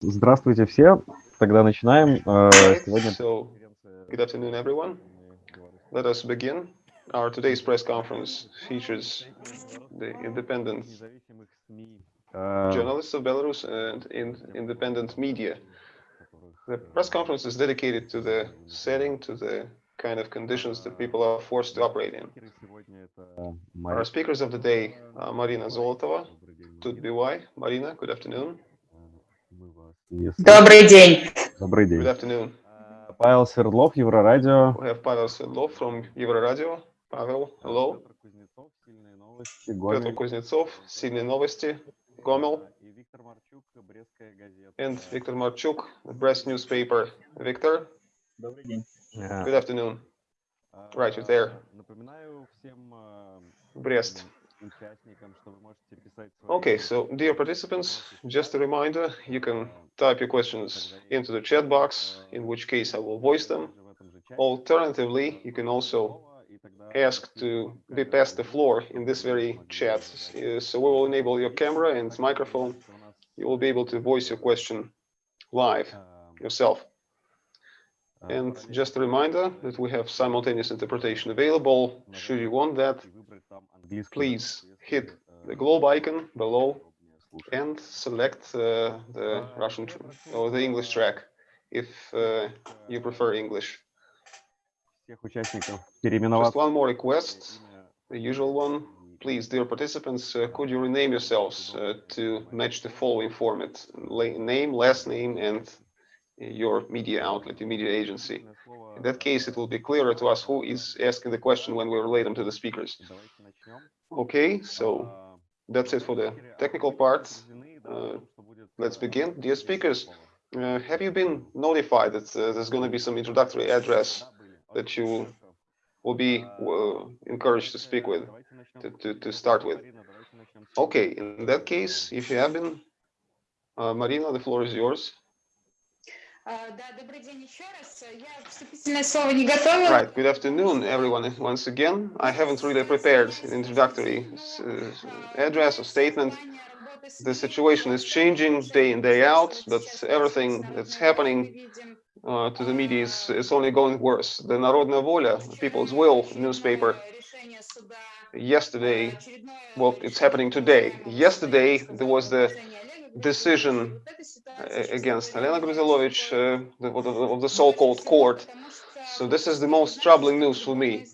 Здравствуйте все. Тогда начинаем. Сегодня... So, good afternoon, everyone. Let us begin. Our today's press conference features the independent journalists of Belarus and in independent media. The press conference is dedicated to the setting, to the kind of conditions that people are forced to operate in. Our speakers of the day are Marina Zolotova, TUT-BY. Marina, good afternoon. Если... Добрый день. Добрый день. Good afternoon. А, Павел Свердлов, Еврорадио. We have Павел Свердлов from Еврорадио. Павел, hello. Петр Кузнецов, сильные новости. Гомель. Петр Кузнецов, сильные новости. Гомел. А, и Виктор Марчук, Брестская газета. And Виктор Марчук, Брест newspaper. Виктор. Добрый день. А, Good afternoon. Right, you're there. Напоминаю всем... Брест. Okay, so dear participants, just a reminder, you can type your questions into the chat box, in which case I will voice them. Alternatively, you can also ask to be passed the floor in this very chat. Э, so we will enable your camera and microphone. You will be able to voice your question live yourself. And just a reminder that we have simultaneous interpretation available. Should you want that, please hit the globe icon below and select uh, the Russian or the English track if uh, you prefer English. Just one more request, the usual one. Please, dear participants, uh, could you rename yourselves uh, to match the following format? name, last name, and your media outlet, your media agency. In that case, it will be clearer to us who is asking the question when we relate them to the speakers. Okay, so that's it for the technical part. Uh, let's begin. Dear speakers, uh, have you been notified that uh, there's going to be some introductory address that you will be uh, encouraged to speak with, to, to, to, start with? Okay, in that case, if you have been, uh, Marina, the floor is yours. Right, good afternoon, everyone, once again. I haven't really prepared an introductory uh, address or statement. The situation is changing day in, day out, but everything that's happening uh, to the media is, is only going worse. The Narodna Volia, People's Will newspaper, yesterday, well, it's happening today. Yesterday, there was the decision against Helena Gruzilovich uh, of the so-called court. So this is the most troubling news for me,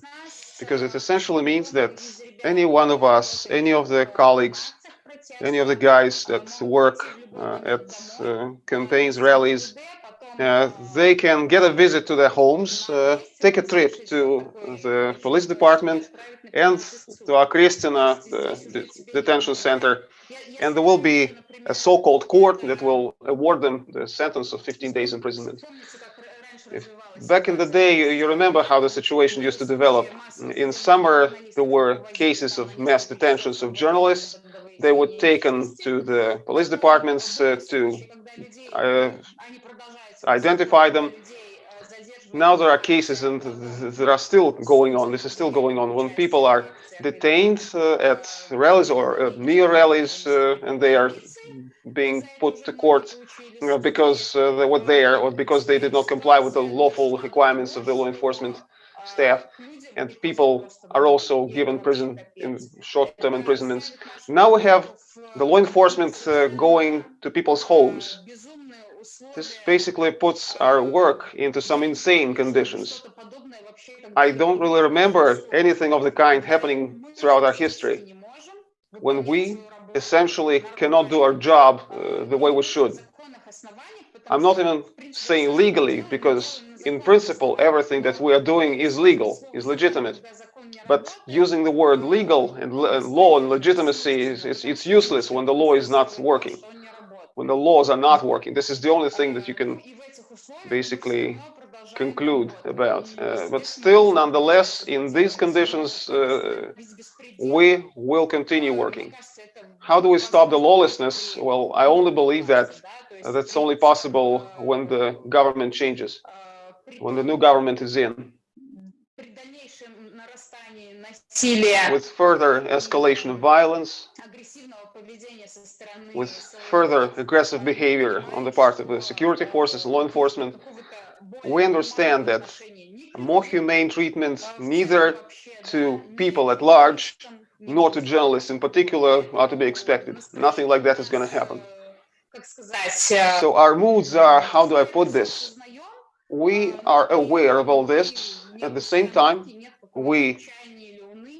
because it essentially means that any one of us, any of the colleagues, any of the guys that work uh, at uh, campaigns, rallies, uh, they can get a visit to their homes, uh, take a trip to the police department and to the, the detention center, and there will be a so-called court that will award them the sentence of 15 days imprisonment. If, back in the day, you remember how the situation used to develop. In summer, there were cases of mass detentions of journalists. They were taken to the police departments uh, to uh, identify them. Now there are cases and that are still going on. This is still going on when people are detained uh, at rallies or uh, near rallies uh, and they are being put to court you because uh, they were there or because they did not comply with the lawful requirements of the law enforcement staff. And people are also given prison in short-term imprisonments. Now we have the law enforcement uh, going to people's homes. This basically puts our work into some insane conditions. I don't really remember anything of the kind happening throughout our history. When we essentially cannot do our job uh, the way we should. I'm not even saying legally, because in principle, everything that we are doing is legal, is legitimate. But using the word legal and law and legitimacy, is, is, it's useless when the law is not working. When the laws are not working, this is the only thing that you can basically conclude about. Uh, but still, nonetheless, in these conditions, uh, we will continue working. How do we stop the lawlessness? Well, I only believe that that's only possible when the government changes, when the new government is in. With further escalation of violence, with further aggressive behavior on the part of the security forces law enforcement, we understand that more humane treatment neither to people at large nor to journalists in particular are to be expected. Nothing like that is going to happen. So our moods are, how do I put this? We are aware of all this. At the same time, we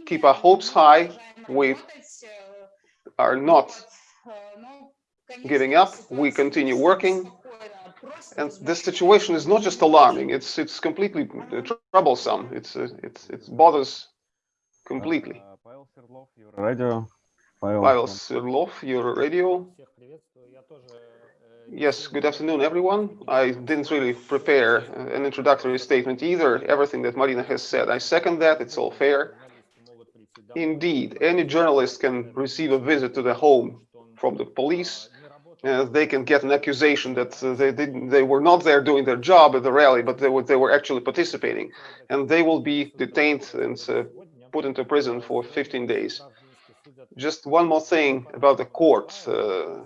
keep our hopes high. We are not giving up. We continue working. And this situation is not just alarming. It's it's completely troublesome. It's it's it bothers completely. Павел Свердлов, Еврорадио. Павел, Pavel Sirlov, your radio. Yes, good afternoon, everyone. I didn't really prepare uh, an introductory statement either. Everything that Marina has said, I second that. It's all fair. Indeed, any journalist can receive a visit to the home from the police. Uh, they can get an accusation that uh, they didn't, they were not there doing their job at the rally, but they were they were actually participating, and they will be detained and uh, put into prison for 15 days. Just one more thing about the court uh,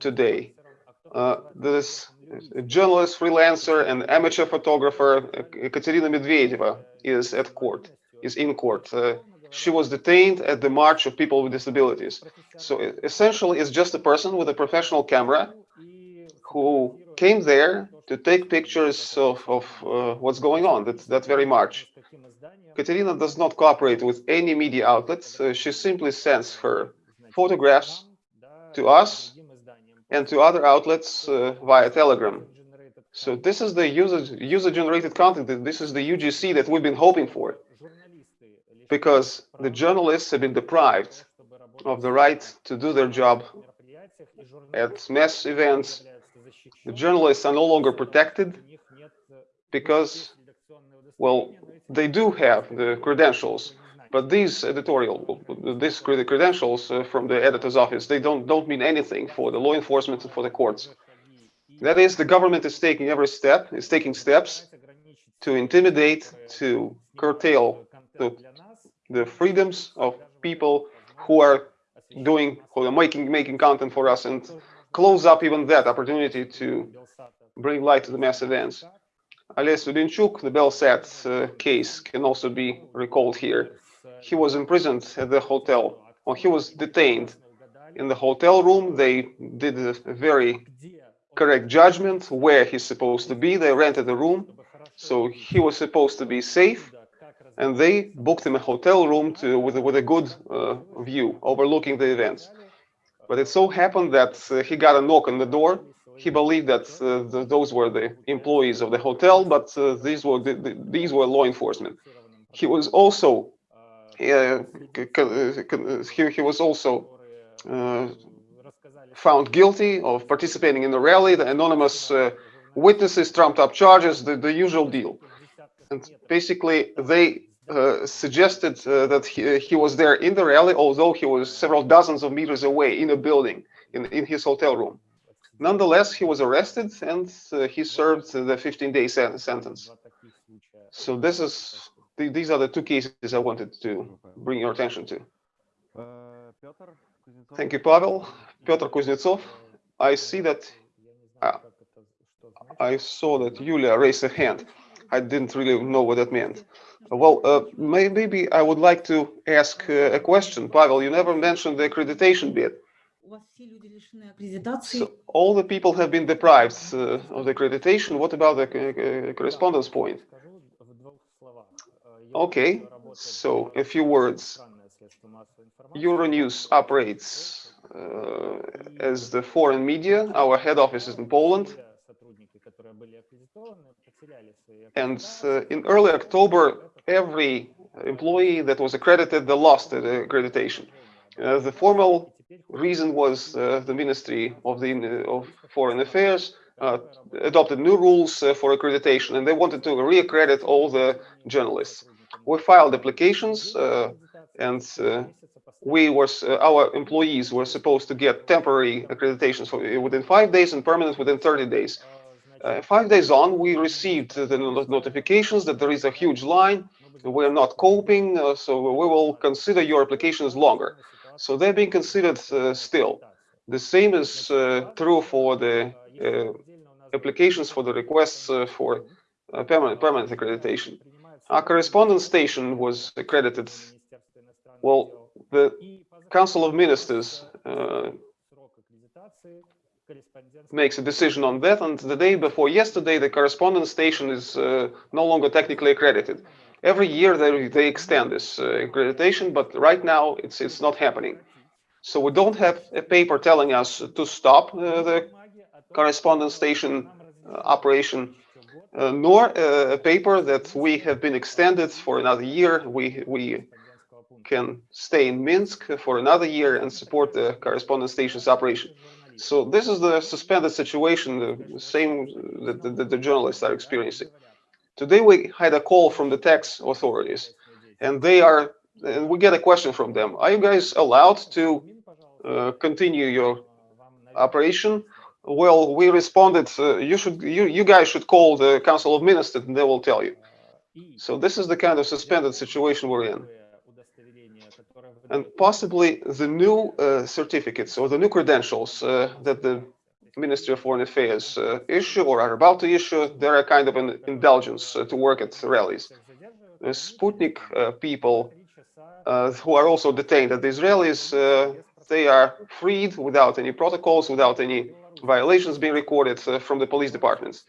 today. Uh, this journalist, freelancer, and amateur photographer uh, Katerina Medvedeva is at court, is in court. She was detained at the March of People with Disabilities. So essentially, it's just a person with a professional camera who came there to take pictures of, of uh, what's going on that, that very march. Katerina does not cooperate with any media outlets. Uh, she simply sends her photographs to us and to other outlets uh, via Telegram. So this is the user user generated content. This is the UGC that we've been hoping for because the journalists have been deprived of the right to do their job at mass events. The journalists are no longer protected because, well, they do have the credentials, but these editorial, these credentials uh, from the editor's office, they don't don't mean anything for the law enforcement and for the courts. That is, the government is taking every step, is taking steps to intimidate, to curtail the, the freedoms of people who are doing, who are making making content for us, and close up even that opportunity to bring light to the mass events. Ales Studenchuk, the Belsat uh, case can also be recalled here. He was imprisoned at the hotel, or he was detained in the hotel room. They did a very correct judgment where he's supposed to be. They rented a room, so he was supposed to be safe, and they booked him a hotel room to, with, a, with a good uh, view overlooking the events. But it so happened that uh, he got a knock on the door. He believed that uh, the, those were the employees of the hotel, but uh, these were the, the, these were law enforcement. He was also uh, he, he was also uh, found guilty of participating in the rally. The anonymous witnesses trumped up charges, the, the usual deal. And basically, they uh, suggested uh, that he, he, was there in the rally, although he was several dozens of meters away in a building in, in his hotel room. Nonetheless, he was arrested and uh, he served the 15-day sen sentence. So this is th these are the two cases I wanted to bring your attention to. Thank you, Pavel. Petr Kuznetsov. I see that ah, I saw that Yulia raised a hand. I didn't really know what that meant. Well, uh, maybe I would like to ask uh, a question. Pavel, you never mentioned the accreditation bit. So all the people have been deprived uh, of the accreditation. What about the uh, uh, correspondence point? Okay, so a few words. Euronews operates uh, as the foreign media. Our head office is in Poland. And uh, in early October, every employee that was accredited, they lost the accreditation. Uh, the formal reason was uh, the Ministry of the of Foreign Affairs uh, adopted new rules uh, for accreditation, and they wanted to re-accredit all the journalists. We filed applications, uh, and we were our employees were supposed to get temporary accreditations for, within five days and permanent within 30 days. Uh, five days on, we received the notifications that there is a huge line. We're not coping, uh, so we will consider your applications longer. So they're being considered uh, still. The same is uh, true for the uh, applications for the requests uh, for permanent, permanent accreditation. Our correspondence station was accredited. Well, the Council of Ministers makes a decision on that, and the day before yesterday, the correspondence station is uh, no longer technically accredited. Every year they, they extend this uh, accreditation, but right now it's it's not happening. So we don't have a paper telling us to stop uh, the correspondence station uh, operation, uh, nor uh, a paper that we have been extended for another year. We we can stay in Minsk for another year and support the correspondence station's operation. So this is the suspended situation, the same that the, the, journalists are experiencing. Today we had a call from the tax authorities, and they are, and we get a question from them. Are you guys allowed to uh, continue your operation? Well, we responded, uh, you should, you, you guys should call the Council of Ministers and they will tell you. So this is the kind of suspended situation we're in. And possibly the new uh, certificates or the new credentials uh, that the Ministry of Foreign Affairs uh, issue or are about to issue, they're a kind of an indulgence to work at rallies. The Sputnik people who are also detained at the Israelis, they are freed without any protocols, without any violations being recorded from the police departments.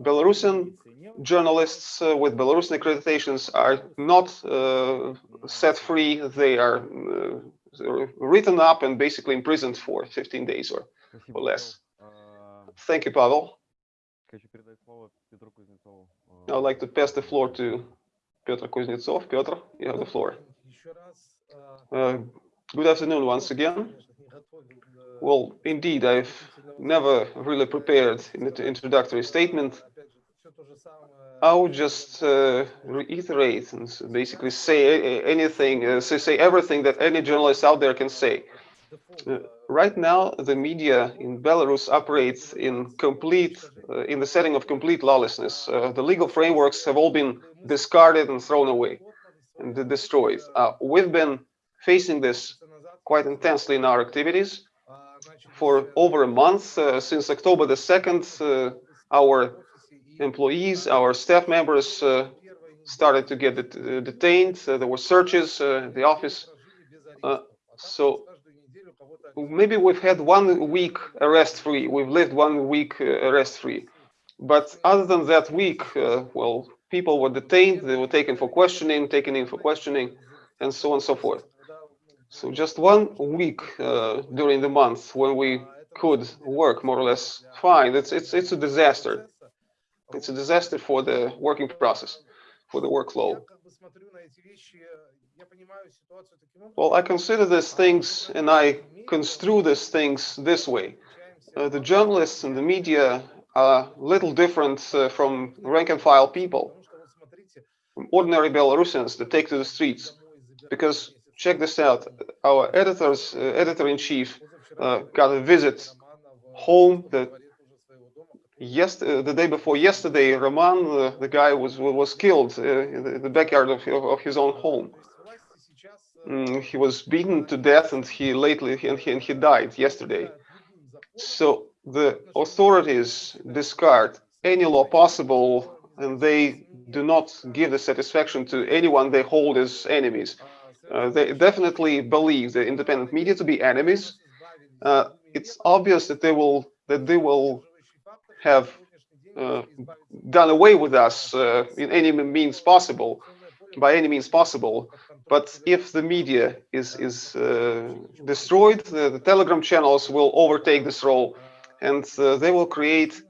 Belarusian journalists uh, with Belarusian accreditations are not uh, set free. They are uh, written up and basically imprisoned for 15 days or, or less. Thank you, Pavel. I'd like to pass the floor to Petr Kuznetsov. Petr, you have the floor. Uh, good afternoon once again. Well, indeed, I've never really prepared in the introductory statement. I would just uh, reiterate and basically say anything, uh, say everything that any journalist out there can say. Uh, right now, the media in Belarus operates in complete, uh, in the setting of complete lawlessness. Uh, the legal frameworks have all been discarded and thrown away and destroyed. Uh, we've been facing this quite intensely in our activities for over a month. Uh, since October the 2nd, uh, our employees, our staff members uh, started to get det detained. there were searches in the office. so maybe we've had one week arrest free. We've lived one week arrest free. But other than that week, well, people were detained, they were taken for questioning, taken in for questioning, and so on and so forth. So just one week uh, during the month when we could work more or less fine, it's, it's, it's a disaster. It's a disaster for the working process, for the workflow. Well, I consider these things and I construe these things this way. Uh, the journalists and the media are little different uh, from rank and file people, from ordinary Belarusians that take to the streets. Because check this out, our editors, uh, editor-in-chief uh, got a visit home that yes, uh, the day before yesterday, Roman, uh, the guy was was killed uh, in, the, in, the, backyard of, of his own home. Mm, he was beaten to death, and he lately and he, and he died yesterday. So the authorities discard any law possible, and they do not give the satisfaction to anyone they hold as enemies. Uh, they definitely believe the independent media to be enemies. Uh, it's obvious that they will that they will have uh, done away with us uh, in any means possible, by any means possible. But if the media is is uh, destroyed, the, the, Telegram channels will overtake this role, and uh, they will create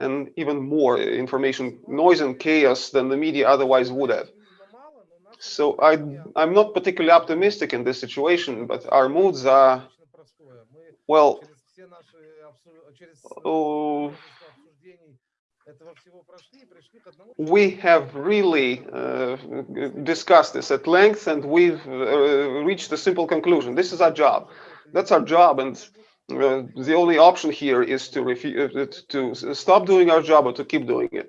an even more information noise and chaos than the media otherwise would have. So I, I'm not particularly optimistic in this situation, but our moods are, well, oh, we have really uh, discussed this at length and we've uh, reached a simple conclusion. This is our job. That's our job. And uh, the only option here is to, uh, to stop doing our job or to keep doing it.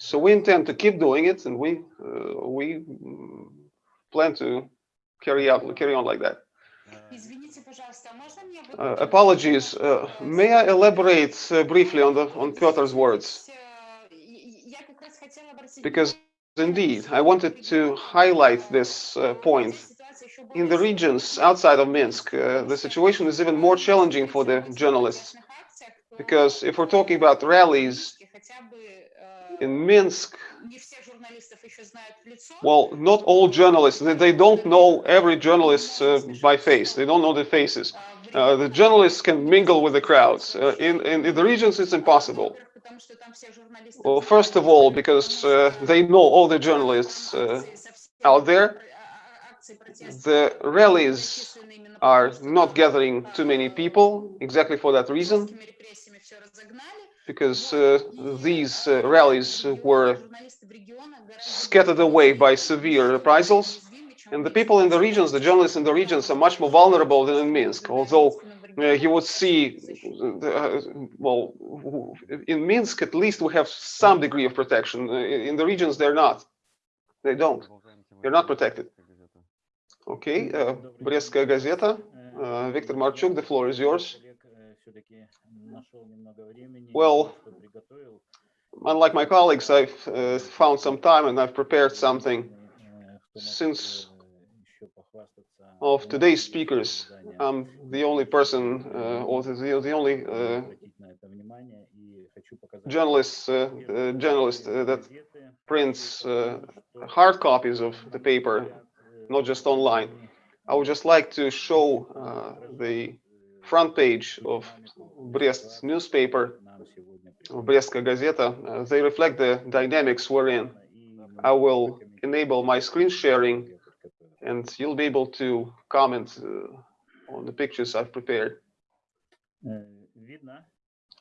So we intend to keep doing it, and we uh, we plan to carry out carry on like that. Uh, apologies. Uh, may I elaborate uh, briefly on the on Peter's words? Because indeed, I wanted to highlight this uh, point. In the regions outside of Minsk, uh, the situation is even more challenging for the journalists. Because if we're talking about rallies, in Minsk, well, not all journalists, they, don't know every journalist uh, by face, they don't know the faces. Uh, the journalists can mingle with the crowds. Uh, in, in, in, the regions, it's impossible. Well, first of all, because uh, they know all the journalists uh, out there. The rallies are not gathering too many people, exactly for that reason because uh, these uh, rallies were scattered away by severe reprisals. And the people in the regions, the journalists in the regions, are much more vulnerable than in Minsk. Although uh, you would see, uh, well, in Minsk at least we have some degree of protection. Uh, in the regions, they're not. They don't. They're not protected. Okay, uh, Brestskaya Gazeta. Uh, Viktor Marchuk, the floor is yours. Well, Unlike my colleagues, I've uh, found some time and I've prepared something. Since of today's speakers, I'm the only person uh, or the, the only uh, journalist, uh, uh, journalist uh, that prints uh, hard copies of the paper, not just online. I would just like to show uh, the front page of Brest newspaper, Brestska Gazeta, uh, they reflect the dynamics wherein. I will enable my screen sharing and you'll be able to comment uh, on the pictures I've prepared.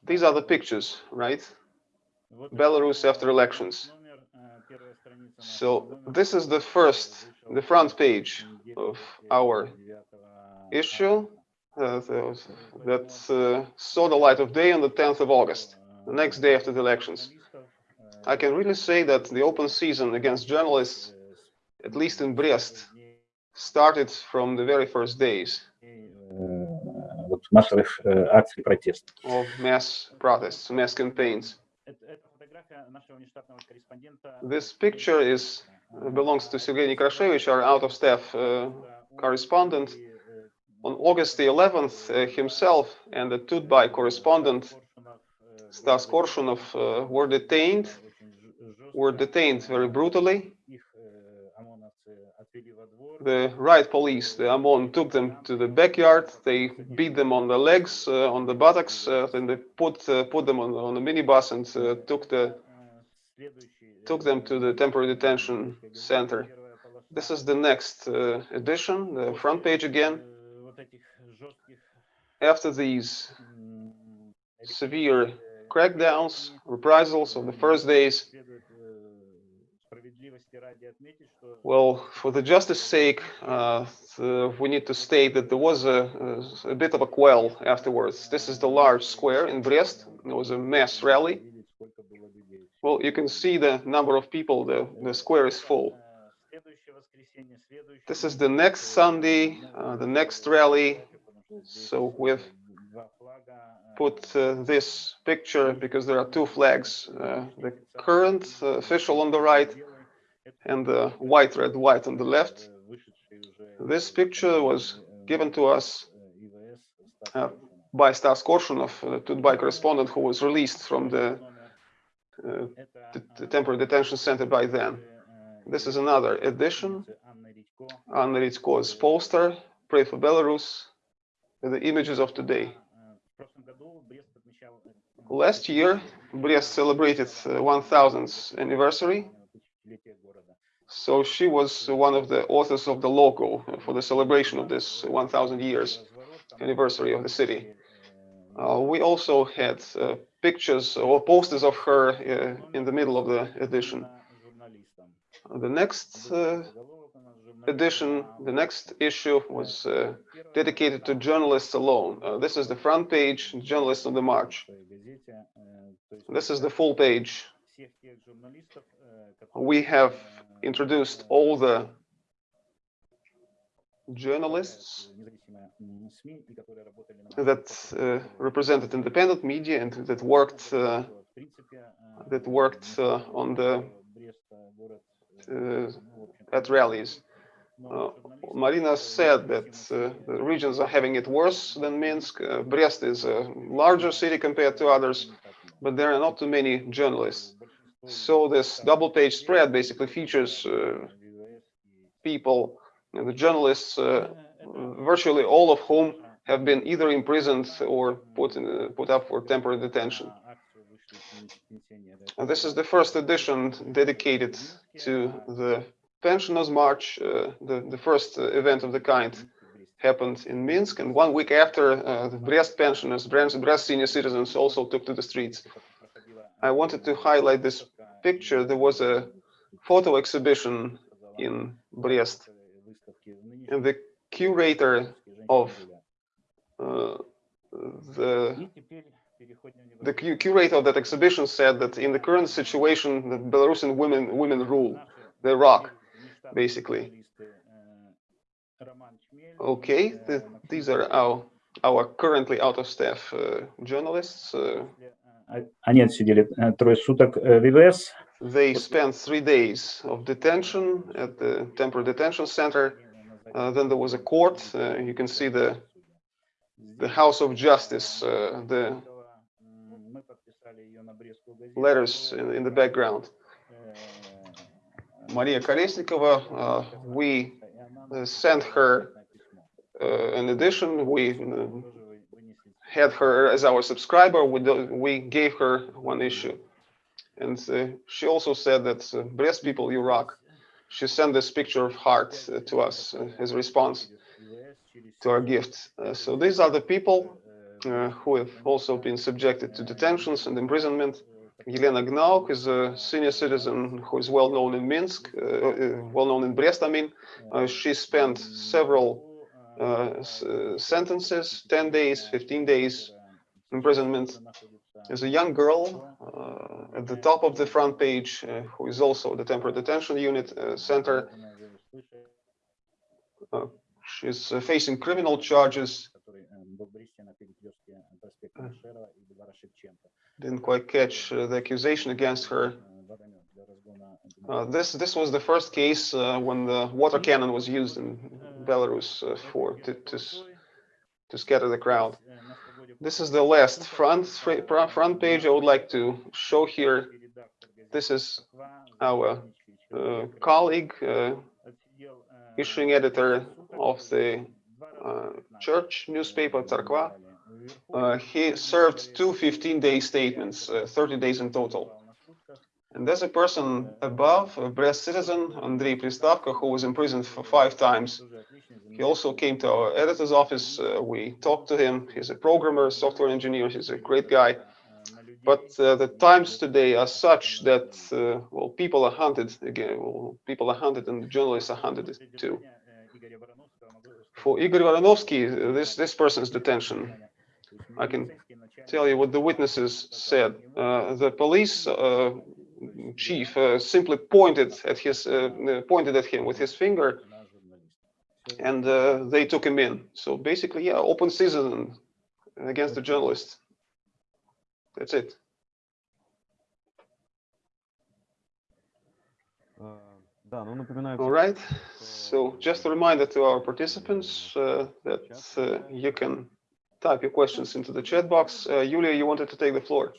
These are the pictures, right? Belarus after elections. So this is the first, the front page of our issue uh, th- that uh, saw the light of day on the 10th of August, the next day after the elections. I can really say that the open season against journalists, at least in Brest, started from the very first days э, вот массовых э, акций протеста. of mass protests, mass campaigns. Это- это фотография нашего внештатного корреспондента. This picture is uh, belongs to Sergei Nekrashevich, our out-of-staff uh, correspondent. On August the 11th, uh, himself and the TUT.BY correspondent Stas Korshunov uh, were detained, were detained very brutally. The riot police, the OMON, took them to the backyard. They beat them on the legs, uh, on the buttocks, uh, and they put uh, put them on, on the minibus and uh, took the took them to the temporary detention center. This is the next uh, edition, the front page again. After these severe crackdowns, reprisals of the first days, well, for the justice sake, uh, the, we need to state that there was a, a, a, bit of a quell afterwards. This is the large square in Brest. There was a mass rally. Well, you can see the number of people. The, the square is full. This is the next Sunday, uh, the next rally. So we've put uh, this picture because there are two flags, uh, the current uh, official on the right and the white, red, white on the left. This picture was given to us uh, by Stas Korshunov, uh, a TUT.BY correspondent who was released from uh, the, the temporary detention center by then. This is another edition. Anna Ritko's poster, Pray for Belarus, with the images of today. Last year, Brest celebrated uh, 1000th anniversary, so she was one of the authors of the logo for the celebration of this 1000 years anniversary of the city. Uh, we also had uh, pictures or posters of her uh, in the middle of the edition. The next uh, edition, the next issue was uh, dedicated to journalists alone. Uh, this is the front page, Journalists of the March. This is the full page. We have introduced all the journalists that uh, represented independent media and that worked uh, that worked uh, on the uh, at rallies. Uh, Marina said that uh, the regions are having it worse than Minsk. Uh, Brest is a larger city compared to others, but there are not too many journalists. So this double page spread basically features uh, people, the journalists, uh, virtually all of whom have been either imprisoned or put, in, uh, put up for temporary detention. And this is the first edition dedicated to the Pensioners March, uh, the, the first uh, event of the kind happened in Minsk, and one week after, uh, the Brest pensioners, Brest, Brest senior citizens also took to the streets. I wanted to highlight this picture. There was a photo exhibition in Brest, and the curator of uh, the the cu- curator of that exhibition said that in the current situation, the Belarusian women women rule. They rock, basically. Okay, th- these are our our currently out of staff uh, journalists. Uh, А- Они отсидели э, трое суток э, в ВВС. they spent three days of detention at the temporary detention center. Uh, then there was a court. Uh, you can see the the House of Justice, uh, the Мы подписали ее на Брестскую газету. letters in, in the background. Э, Maria Kolesnikova, we sent her uh, an edition. We uh, had her as our subscriber. We, we gave her one issue. And uh, she also said that uh, Brest people, you rock. She sent this picture of heart uh, to us as a response to our gift. So these are the people who have also been subjected to detentions and imprisonment. Yelena Gnauk is a senior citizen who is well known in Minsk, uh, well known in Brest, I mean. Uh, she spent several uh, uh, sentences 10 days, 15 days imprisonment. There's a young girl uh, at the top of the front page uh, who is also the temporary detention unit center. She's facing criminal charges didn't quite catch uh, the accusation against her. Uh, this this was the first case uh, when the water cannon was used in Belarus uh, for to, to, to scatter the crowd. This is the last front front page I would like to show here. This is our uh, colleague, uh, issuing editor of the church newspaper Tarkva. Uh, he served two 15-day statements, uh, 30 days in total. And there's a person above, a Brest citizen, Andrei Pristavko, who was imprisoned for five times. He also came to our editor's office. Uh, we talked to him. He's a programmer, software engineer. He's a great guy. But uh, the times today are such that, uh, well, people are hunted again. Well, people are hunted and journalists are hunted too. For Igor Varanovsky, this, this person's detention, I can tell you what the witnesses said. Uh, the police uh, chief uh, simply pointed at his uh, pointed at him with his finger, and uh, they took him in. So basically, yeah, open season against the journalist. That's it. All right. So just a reminder to our participants uh, that uh, you can type your questions into the chat box. Uh, Yulia, you wanted to take the floor.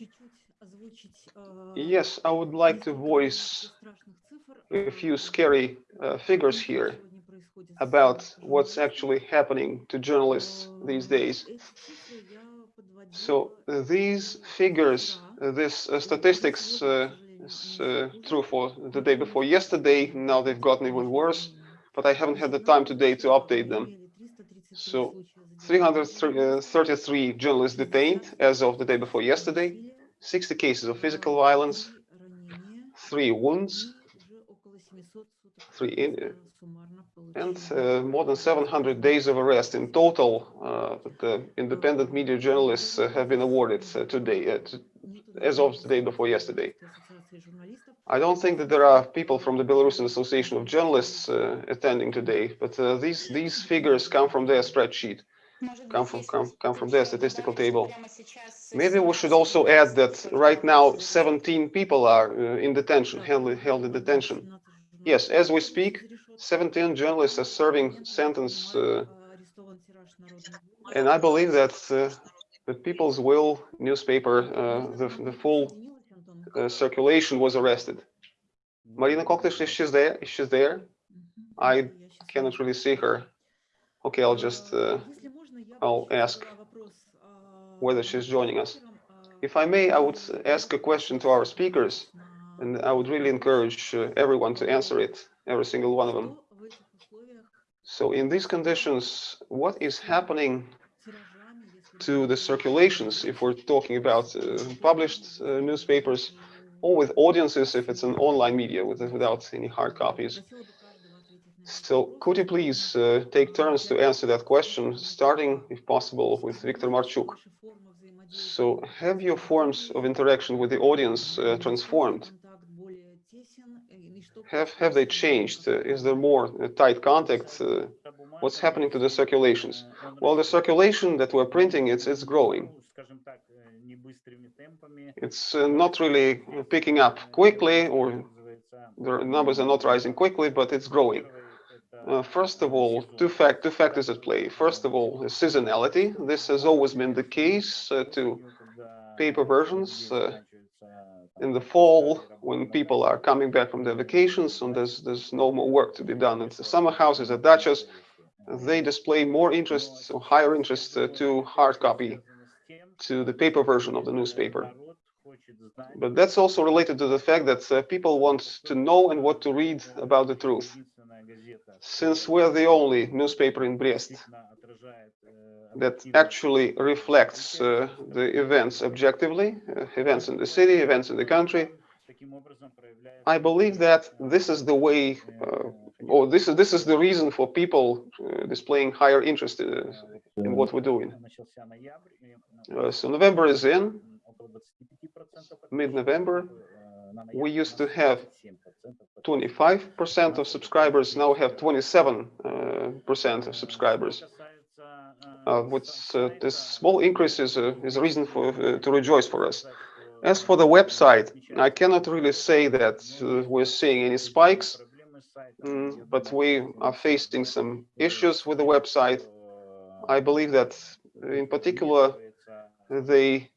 Yes, I would like to voice a few scary uh, figures here about what's actually happening to journalists these days. So these figures, uh, statistics uh, is uh, true for the day before yesterday. Now they've gotten even worse, but I haven't had the time today to update them. So, 333 journalists detained as of the day before yesterday, 60 cases of physical violence, three wounds, three in, and uh, more than 700 days of arrest in total. Uh, the independent media journalists uh, have been awarded uh, today, uh, as of the day before yesterday. I don't think that there are people from the Belarusian Association of Journalists uh, attending today, but uh, these these figures come from their spreadsheet, come from come, come from their statistical table. Maybe we should also add that right now 17 people are uh, in detention, held, held in detention. Yes, as we speak, 17 journalists are serving sentence, uh, and I believe that uh, the People's Will newspaper, uh, the, the full uh, circulation was arrested. Marina Koktysh, is she there? Is she there? I Cannot really see her. Okay, I'll just, uh, I'll ask whether she's joining us. If I may, I would ask a question to our speakers, and I would really encourage uh, everyone to answer it, every single one of them. So in these conditions, what is happening to the circulations if we're talking about uh, published uh, newspapers or with audiences if it's an online media with, without any hard copies? So could you please uh, take turns to answer that question, starting, if possible, with Viktor Marchuk? So have your forms of interaction with the audience uh, transformed? Have, have they changed? Uh, is there more uh, tight contact? What's happening to the circulations? Well, the circulation that we're printing, it's, it's growing. It's uh, not really picking up quickly or the numbers are not rising quickly, but it's growing. Uh, first of all, two, fact, two factors at play. First of all, the seasonality. This has always been the case uh, to paper versions. Uh, in the fall, when people are coming back from their vacations and there's, there's no more work to be done at the summer houses, at dachas, they display more interest or higher interest uh, to hard copy, to the paper version of the newspaper. But that's also related to the fact that uh, people want to know and what to read about the truth. Since we're the only newspaper in Brest that actually reflects uh, the events objectively, uh, events in the city, events in the country, I believe that this is the way, uh, or this is this is the reason for people uh, displaying higher interest uh, in what we're doing. Uh, so November is in, mid-November. We used to have 25% of subscribers, now we have 27% of subscribers. Uh, what's uh, this small increase is a, is a reason for uh, to rejoice for us. As for the website, I cannot really say that uh, we're seeing any spikes, mm, but we are facing some issues with the website. I believe that in particular, they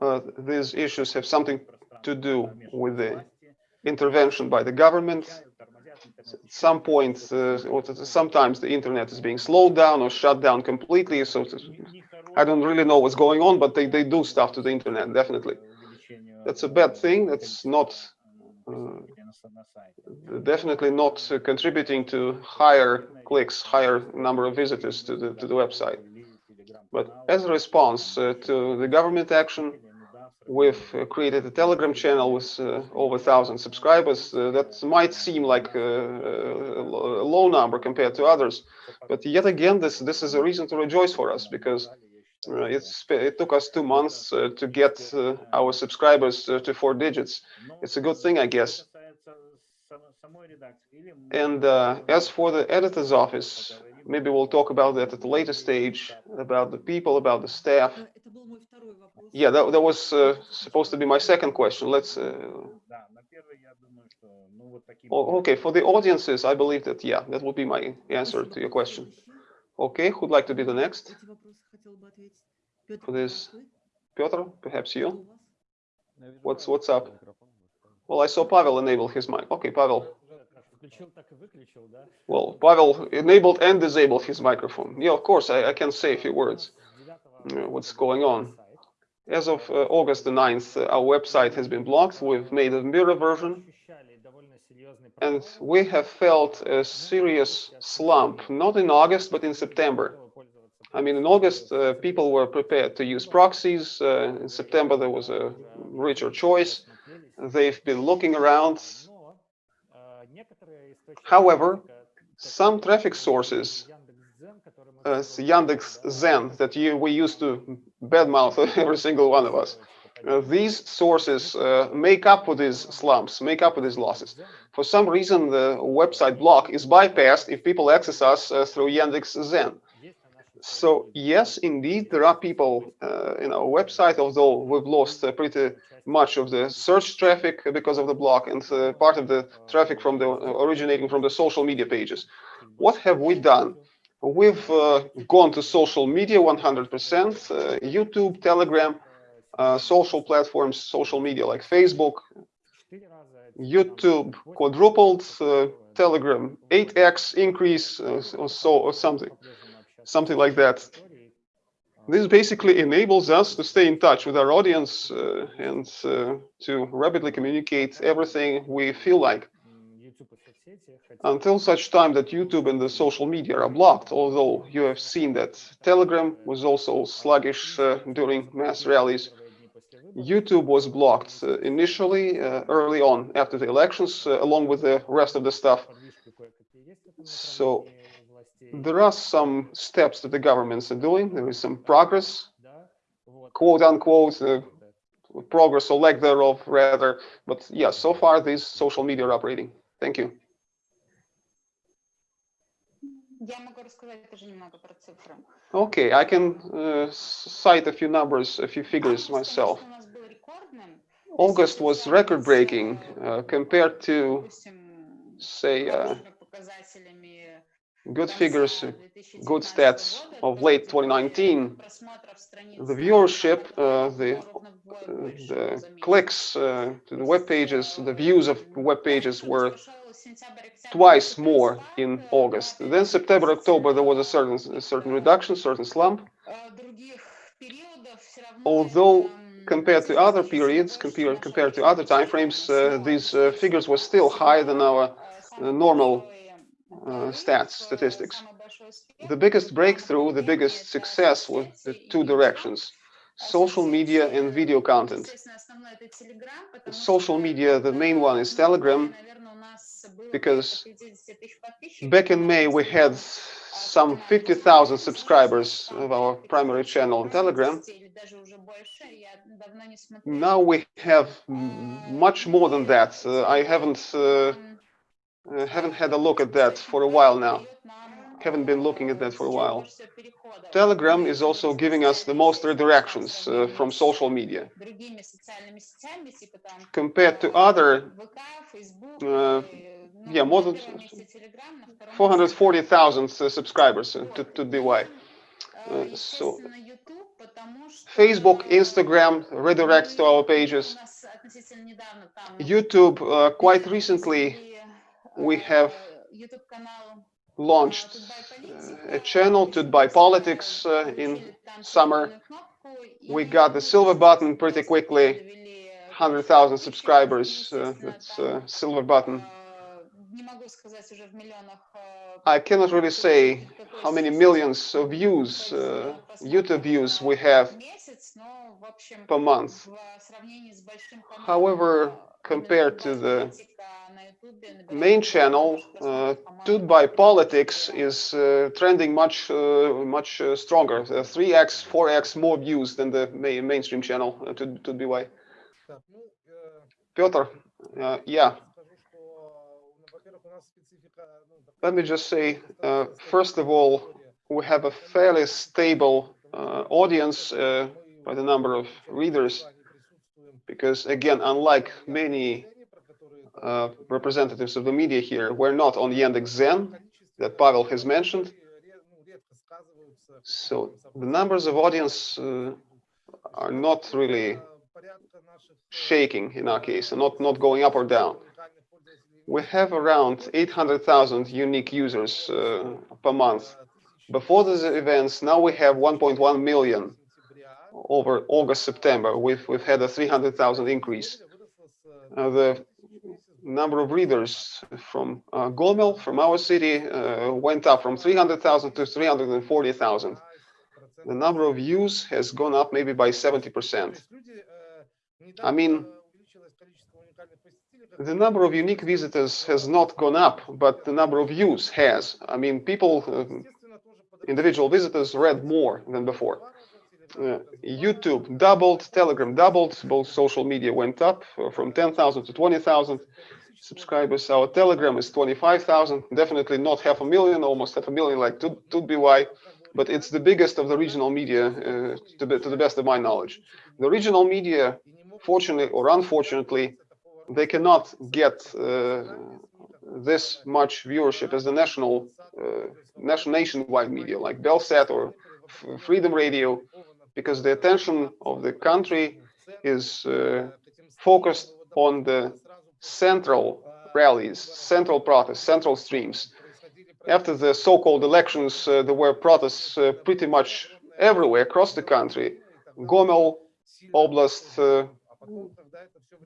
uh, these issues have something to do with the intervention by the government. At some point, uh, sometimes the internet is being slowed down or shut down completely. So I don't really know what's going on, but they, they do stuff to the internet, definitely. That's a bad thing. That's not uh, definitely not uh, contributing to higher clicks, higher number of visitors to the to the website. But as a response uh, to the government action, we've uh, created a Telegram channel with uh, over 1,000 subscribers. Uh, that might seem like a, a, low number compared to others, but yet again, this this is a reason to rejoice for us because it took us two months uh, to get uh, our subscribers to four digits. It's a good thing, I guess. And as for the editor's office, maybe we'll talk about that at a later stage, about the people, about the staff. Yeah, that, that was uh, supposed to be my second question. Let's. Uh... Oh, okay, for the audiences, I believe that, yeah, that will be my answer to your question. Okay, who'd like to be the next? For this, Piotr, perhaps you? What's what's up? Well, I saw Pavel enable his mic. Okay, Pavel. Well, Pavel enabled and disabled his microphone. Yeah, of course, I, I can say a few words. Uh, what's going on? As of uh, August the 9th, uh, our website has been blocked. We've made a mirror version. And we have felt a serious slump, not in August, but in September. I mean, in August, uh, people were prepared to use proxies. Uh, in September, there was a richer choice. They've been looking around. However, some traffic sources, uh, Yandex Zen, that you, we used to badmouth every single one of us, uh, these sources uh, make up for these slumps, make up for these losses. For some reason, the website block is bypassed if people access us uh, through Yandex Zen. So yes, indeed, there are people uh, in our website, although we've lost uh, pretty much of the search traffic because of the block and uh, part of the traffic from the originating from the social media pages. What have we done? We've uh, gone to social media 100%, uh, YouTube, Telegram, uh, social platforms, social media like Facebook, YouTube quadrupled, Telegram 8x increase or so or something, something like that. This basically enables us to stay in touch with our audience uh, and uh, to rapidly communicate everything we feel like until such time that YouTube and the social media are blocked, although you have seen that Telegram was also sluggish uh, during mass rallies. YouTube was blocked uh, initially, uh, early on after the elections, uh, along with the rest of the stuff. So there are some steps that the governments are doing. There is some progress, quote unquote, uh, progress or lack thereof, rather. But yeah, so far these social media are operating. Thank you. Okay, I can uh, cite a few numbers, a few figures myself. August was record-breaking uh, compared to, say, uh, good figures, good stats of late 2019, the viewership, uh, the, uh, the, clicks uh, to the web pages, the views of web pages were twice more in August. Then September, October, there was a certain, a certain reduction, certain slump. Although compared to other periods, compared, compared to other timeframes, uh, these uh, figures were still higher than our normal uh, stats, statistics. The biggest breakthrough, the biggest success was the two directions, social media and video content. Social media, the main one is Telegram, because back in May we had some 50,000 subscribers of our primary channel on Telegram. Now we have much more than that. Uh, I haven't uh, uh, haven't had a look at that for a while now. Haven't been looking at that for a while. Telegram is also giving us the most redirections uh, from social media. Compared to other, uh, yeah, more than 440,000 uh, subscribers uh, to, to DY. So Facebook, Instagram redirects to our pages. YouTube, quite recently, we have launched uh, a channel TUT.BY politics uh, in summer. We got the silver button pretty quickly, 100,000 subscribers, uh, that's uh, silver button. I cannot really say how many millions of views, uh, YouTube views we have per month. However, compared to the main channel, uh, Politics is uh, trending much э, uh, much uh, stronger, 3x, 4x more views than the main, mainstream channel, uh, Tut, Tut yeah. Let me just say, uh, first of all, we have a fairly stable uh, audience by the number of readers, because again, unlike many uh, representatives of the media here, we're not on Yandex Zen that Pavel has mentioned. So the numbers of audience uh, are not really shaking in our case, and not, not going up or down. We have around 800,000 unique users uh, per month. Before these events, now we have 1.1 million over August, September. We've, we've had a 300,000 increase. Uh, the number of readers from uh, Gomel, from our city, uh, went up from 300,000 to 340,000. The number of views has gone up maybe by 70%. I mean, the number of unique visitors has not gone up, but the number of views has. I mean, people, uh, individual visitors read more than before. Uh, YouTube doubled, Telegram doubled, both social media went up uh, from 10,000 to 20,000 subscribers. Our Telegram is 25,000, definitely not half a million, almost half a million like TUT.BY, but it's the biggest of the regional media uh, to, the, to the best of my knowledge. The regional media, fortunately or unfortunately, they cannot get uh, this much viewership as the national, uh, national nationwide media like Belsat or Freedom Radio, because the attention of the country is uh, focused on the central rallies, central protests, central streams. After the so-called elections, uh, there were protests uh, pretty much everywhere across the country. Gomel Oblast, uh,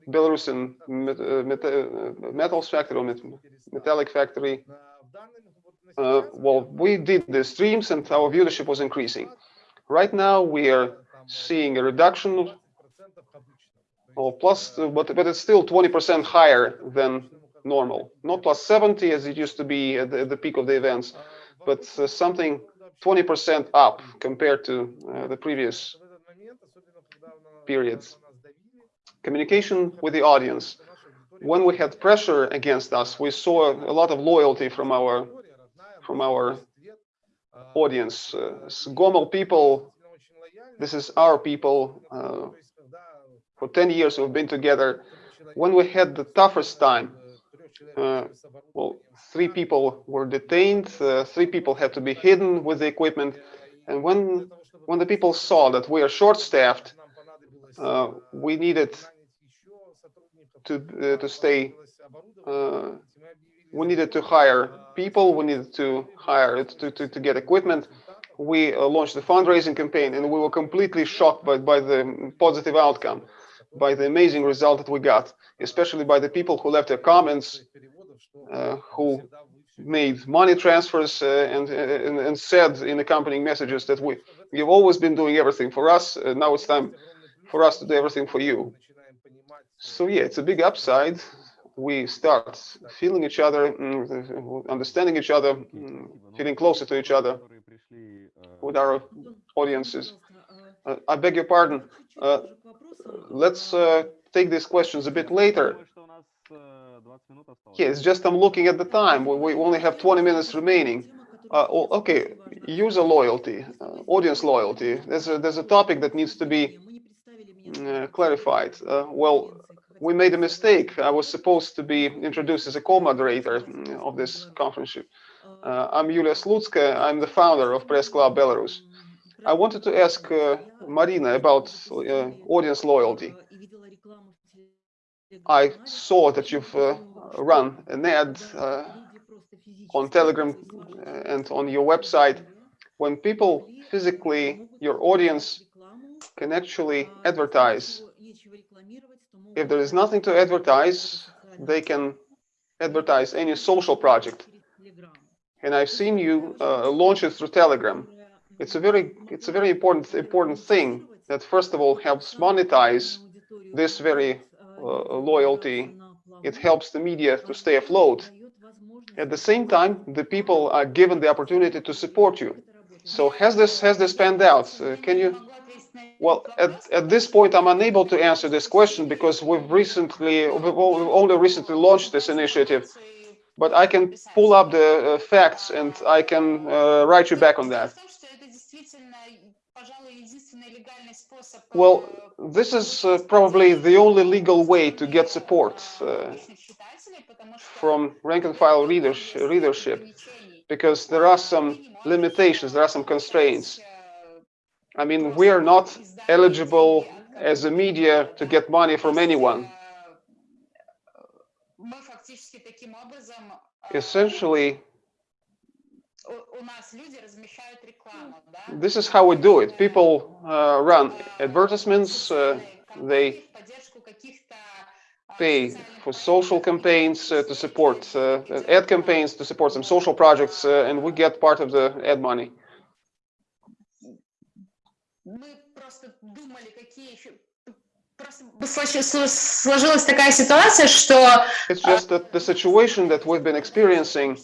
Belarusian met, uh, met, uh, metals factory, or met, metallic factory. Uh, well, we did the streams and our viewership was increasing. Right now, we are seeing a reduction or plus, but but it's still 20% higher than normal. Not plus 70 as it used to be at the, at the peak of the events, but uh, something 20% up compared to uh, the previous periods. Communication with the audience. When we had pressure against us, we saw a lot of loyalty from our from our audience. Uh, Gomel people, this is our people. Uh, for 10 years we've been together. When we had the toughest time, uh, well, three people were detained, uh, three people had to be hidden with the equipment. And when, when the people saw that we are short-staffed, uh, we needed to, uh, to stay, we needed to hire people, we needed to hire, to, to, to get equipment. We uh, launched the fundraising campaign and we were completely shocked by, by the positive outcome by the amazing result that we got, especially by the people who left their comments, uh, who made money transfers uh, and, and, and said in accompanying messages that we you've always been doing everything for us. Uh, now it's time for us to do everything for you. So yeah, it's a big upside. We start feeling each other, mm, understanding each other, mm, feeling closer to each other with our audiences. Uh, I beg your pardon. Uh, let's uh, take these questions a bit later. It's just I'm looking at the time. We, we only have 20 minutes remaining. Uh, okay, user loyalty, uh, audience loyalty. There's a, there's a topic that needs to be uh, clarified. Well, we made a mistake. I was supposed to be introduced as a co-moderator of this conference. Uh, I'm Yulia Slutska. I'm the founder of Press Club Belarus. I wanted to ask uh, Marina about uh, audience loyalty. I saw that you've uh, run an ad uh, on Telegram and on your website. When people physically, your audience can actually advertise. If there is nothing to advertise, they can advertise any social project. And I've seen you uh, launch it through Telegram. It's a very, it's a very important, important thing that first of all helps monetize this very uh, loyalty. It helps the media to stay afloat. At the same time, the people are given the opportunity to support you. So has this has this panned out? Uh, can you? Well, at, at this point, I'm unable to answer this question because we've recently, we've only recently launched this initiative. But I can pull up the uh, facts and I can uh, write you back on that. Well, this is uh, probably the only legal way to get support uh, from rank and file readers, readership, because there are some limitations, there are some constraints. I mean, we are not eligible as a media to get money from anyone. Essentially, this is how we do it. People uh, run advertisements, uh, they pay for social campaigns uh, to support uh, ad campaigns to support some social projects, uh, and we get part of the ad money Просто случ- сло- сложилась такая ситуация, что It's just that the situation that we've been experiencing,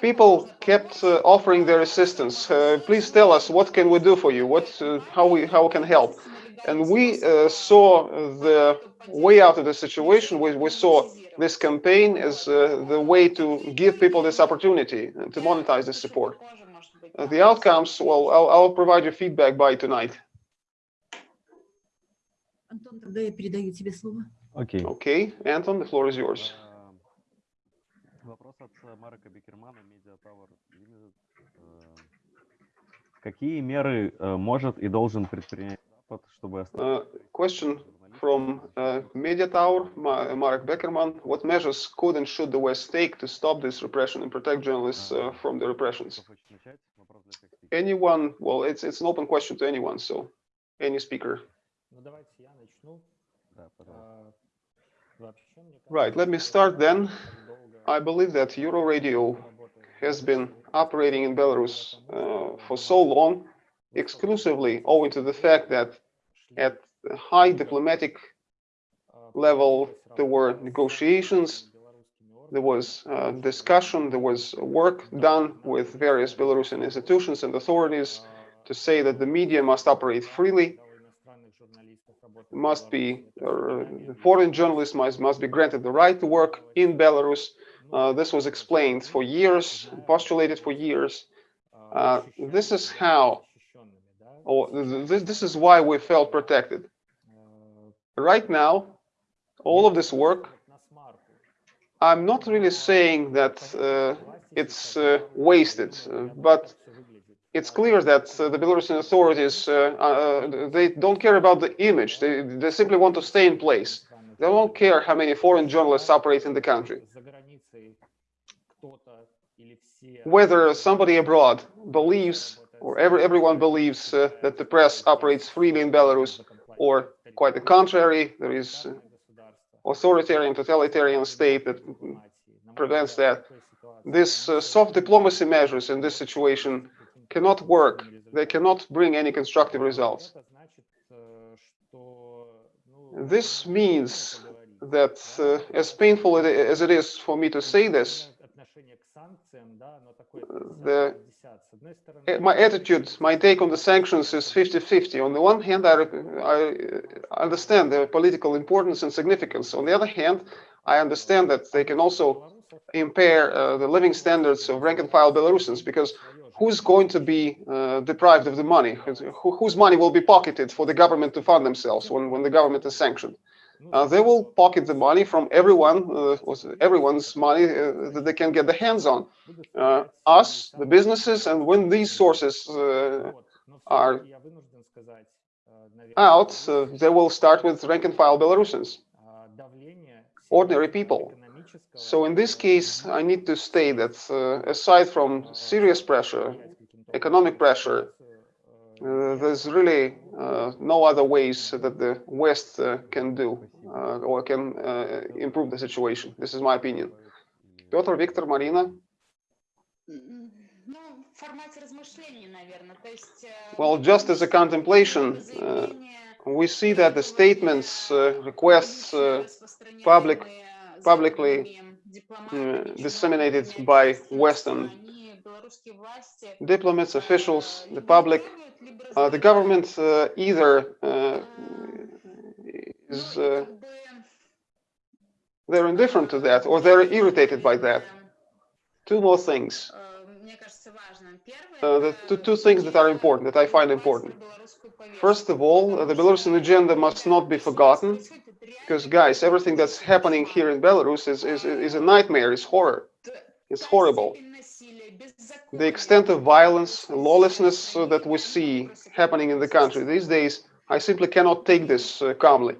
people kept uh, offering their assistance. Uh, please tell us what can we do for you? What, uh, how we, how we can help? And we uh, saw the way out of the situation. We, we saw this campaign as uh, the way to give people this opportunity and to monetize this support. Uh, the outcomes, well, I'll, I'll provide you feedback by tonight. Антон, тогда я передаю тебе слово. Окей. Okay, Anton, the floor is yours. Эм, Вопрос от э, Марка Бекермана, Media Tower Limited. Эм, Какие меры э, может и должен предпринять Запад, чтобы Uh, остановить question from uh, Media Tower, Ma- Marek Beckerman. What measures could and should the West take to stop this repression and protect journalists uh, from the repressions? Anyone, well, it's, it's an open question to anyone, so any speaker. Ну, давайте я Uh, right, let me start then. I believe that Euroradio has been operating in Belarus uh, for so long, exclusively owing to the fact that at high diplomatic level, there were negotiations, there was uh, discussion, there was work done with various Belarusian institutions and authorities to say that the media must operate freely must be, uh, foreign journalists must, must be granted the right to work in Belarus. Uh, this was explained for years, postulated for years. Uh, this is how, or th- th- this is why we felt protected. Right now, all of this work, I'm not really saying that uh, it's uh, wasted, uh, but it's clear that uh, the Belarusian authorities, uh, uh, they don't care about the image. They, they simply want to stay in place. They don't care how many foreign journalists operate in the country. Whether somebody abroad believes, or every, everyone believes uh, that the press operates freely in Belarus, or quite the contrary, there is authoritarian, totalitarian state that prevents that. These uh, soft diplomacy measures in this situation cannot work. They cannot bring any constructive results. This means that, uh, as painful as it is for me to say this, the- eh, my attitude, my take on the sanctions is 50-50. On the one hand, I, I understand their political importance and significance. On the other hand, I understand that they can also impair uh, the living standards of rank and file Belarusians because who's going to be uh, deprived of the money? Who, whose money will be pocketed for the government to fund themselves when, when the government is sanctioned? Uh, they will pocket the money from everyone, uh, everyone's money uh, that they can get their hands on. Uh, us, the businesses, and when these sources are out, they will start with rank and file Belarusians, ordinary people. So in this case, I need to state that uh, aside from serious pressure, economic pressure, uh, there's really uh, no other ways that the West uh, can do uh, or can uh, improve the situation. This is my opinion. Piotr, Victor, Marina. Well, just as a contemplation, we see that the statements, requests, public publicly, uh, disseminated by Western diplomats, officials, the public, uh, the government uh, either uh, is uh, they're indifferent to that or they're irritated by that. Two more things. Uh, the two, two things that are important, that I find important. First of all, uh, the Belarusian agenda must not be forgotten, because guys, everything that's happening here in Belarus is, is, is a nightmare, is horror. It's horrible. The extent of violence, lawlessness uh, that we see happening in the country these days, I simply cannot take this uh, calmly.